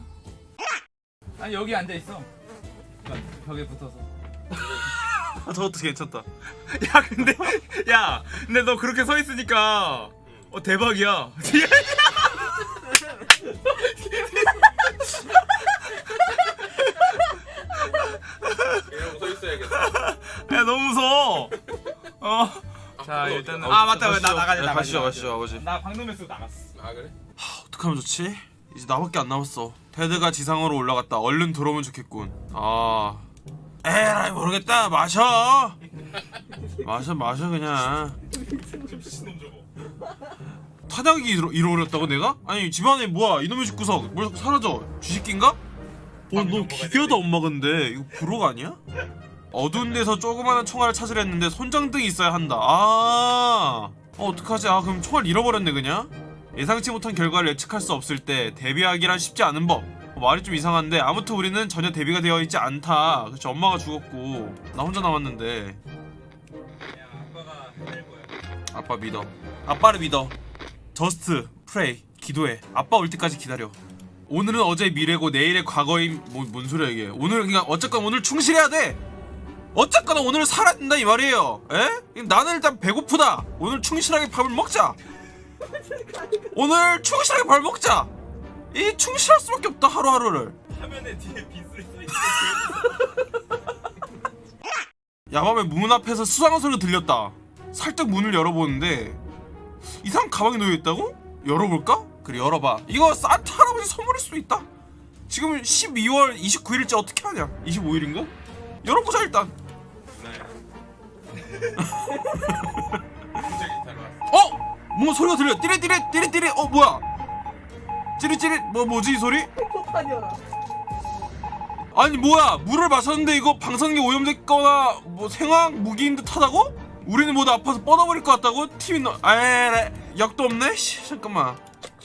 [SPEAKER 1] 아니 여기 앉아있어 벽에 붙어서
[SPEAKER 4] 아, 저것도 괜찮다.
[SPEAKER 1] 야 근데 야 근데 너 그렇게 서 있으니까 어 대박이야
[SPEAKER 2] 이러고 서 있어야겠다.
[SPEAKER 1] 야 너무 무서워 어 자 일단은 아 맞다 나 나가지
[SPEAKER 4] 네,
[SPEAKER 1] 나가지
[SPEAKER 4] 가시죠
[SPEAKER 1] 나가지.
[SPEAKER 4] 가시죠 아버지.
[SPEAKER 1] 나 쓰고 나갔어
[SPEAKER 2] 아 그래?
[SPEAKER 4] 어떡하면 좋지? 이제 나밖에 안 남았어. 테드가 지상으로 올라갔다. 얼른 들어오면 좋겠군. 아. 에라이 모르겠다. 마셔. 마셔 마셔 그냥. 타작이 잃어, 잃어버렸다고 내가? 아니 집안에 뭐야 이놈의 집 구석 뭘 사라져 쥐새끼인가? 어, 너 기괴하다 엄마 근데 이거 부록 아니야? 어두운 데서 조그마한 총알을 찾으려 했는데 손전등이 있어야 한다. 아, 어, 어떡하지? 아, 그럼 총알 잃어버렸네 그냥. 예상치 못한 결과를 예측할 수 없을 때 대비하기란 쉽지 않은 법. 어, 말이 좀 이상한데 아무튼 우리는 전혀 대비가 되어 있지 않다. 그치 엄마가 죽었고 나 혼자 남았는데. 아빠 믿어. 아빠를 믿어. just pray 기도해. 아빠 올 때까지 기다려. 오늘은 어제 미래고 내일의 과거인 뭐, 뭔 소리야 이게 오늘 그냥 어쨌건 오늘 충실해야 돼 어쨌거나 오늘 살아야 된다 이 말이에요. 에? 나는 일단 배고프다. 오늘 충실하게 밥을 먹자. 오늘 충실하게 밥을 먹자. 이 충실할 수밖에 없다 하루하루를.
[SPEAKER 2] 화면에 뒤에
[SPEAKER 4] 야밤에 문 앞에서 수상한 소리가 들렸다. 살짝 문을 열어보는데 이상한 가방이 놓여있다고? 열어볼까? 그래 열어봐. 이거 산타 할아버지 선물일 수도 있다. 지금 12월 29일째 어떻게 하냐? 25일인가? 열어보자 일단 어? 뭔가 소리가 들려? 띠리띠리 띠리띠리 어 뭐야? 찌릿찌릿? 뭐 뭐지 이 소리? 아니 뭐야? 물을 마셨는데 이거 방사능이 오염됐거나 뭐 생황 무기인 듯하다고? 우리는 모두 아파서 뻗어버릴 것 같다고? 팀이 너 에이 약도 없네? 씨, 잠깐만.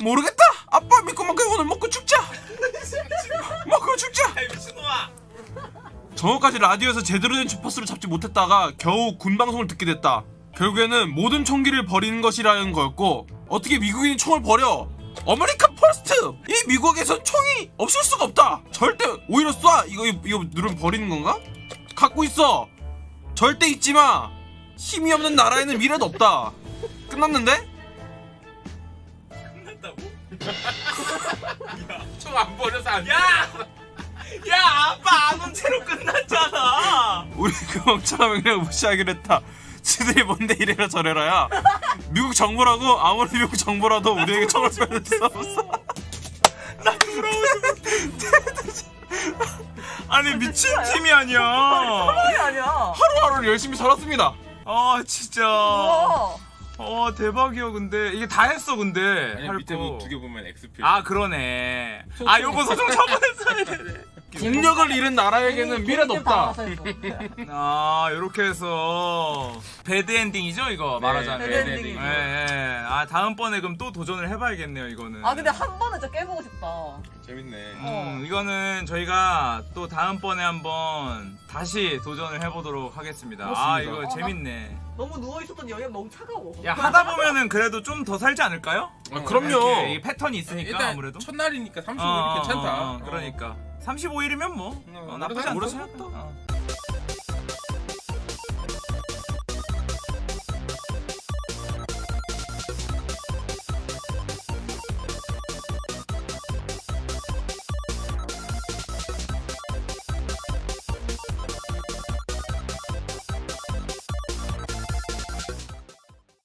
[SPEAKER 4] 모르겠다! 아빠 믿고 먹고 오늘 먹고 죽자! 먹고 죽자!
[SPEAKER 2] 미친놈아
[SPEAKER 4] 정오까지 라디오에서 제대로 된 주파수를 잡지 못했다가 겨우 군 방송을 듣게 됐다. 결국에는 모든 총기를 버리는 것이라는 거였고 어떻게 미국인이 총을 버려? American first! 이 미국에선 총이 없을 수가 없다. 절대 오히려 쏴. 이거 이거, 누르면 버리는 건가? 갖고 있어. 절대 잊지 마. 힘이 없는 나라에는 미래도 없다. 끝났는데?
[SPEAKER 2] 끝났다고? 야총안 버려서 안 야! 야 아빠 안 온 채로 끝났잖아
[SPEAKER 4] 우리 그 멍청한 명령을 무시하기로 했다. 지들이 뭔데 이래라 저래라야. 미국 정부라고 아무리 미국 정부라도 우리에게 총을 빼낼 수 없어.
[SPEAKER 1] 아니 미친 팀이 아니야.
[SPEAKER 4] 하루하루를 열심히 살았습니다.
[SPEAKER 1] 아 진짜.
[SPEAKER 3] 우와.
[SPEAKER 1] 어 대박이야 근데 이게 다 했어 근데.
[SPEAKER 2] 아니
[SPEAKER 1] 할
[SPEAKER 2] 밑에
[SPEAKER 1] 거.
[SPEAKER 2] 뭐두개 보면 X표
[SPEAKER 1] 아 그러네. 아 요거 소송 처분했어야 되네.
[SPEAKER 4] 국력을 잃은 나라에게는 미래도 없다.
[SPEAKER 1] 아 요렇게 해서 bad ending이죠 이거 말하자면.
[SPEAKER 3] bad ending이죠.
[SPEAKER 1] 예, 예. 아 다음번에 그럼 또 도전을 해봐야겠네요 이거는.
[SPEAKER 3] 아 근데 한 번은 진짜 깨보고 싶다.
[SPEAKER 2] 재밌네
[SPEAKER 1] 음, 이거는 저희가 또 다음번에 한번 다시 도전을 해보도록 하겠습니다. 아 이거
[SPEAKER 3] 어, 나-
[SPEAKER 1] 재밌네.
[SPEAKER 3] 너무 누워 있었던 여기 너무 차가워.
[SPEAKER 1] 야 하다 보면은 그래도 좀 더 살지 않을까요?
[SPEAKER 2] 아,
[SPEAKER 4] 그럼요.
[SPEAKER 1] 이게 패턴이 있으니까
[SPEAKER 2] 일단
[SPEAKER 1] 아무래도.
[SPEAKER 2] 첫날이니까 35일이
[SPEAKER 1] 어,
[SPEAKER 2] 괜찮다
[SPEAKER 1] 어, 어, 그러니까 35일이면 뭐
[SPEAKER 2] 네,
[SPEAKER 1] 어, 나쁘지 않다.
[SPEAKER 2] 오래 살았다.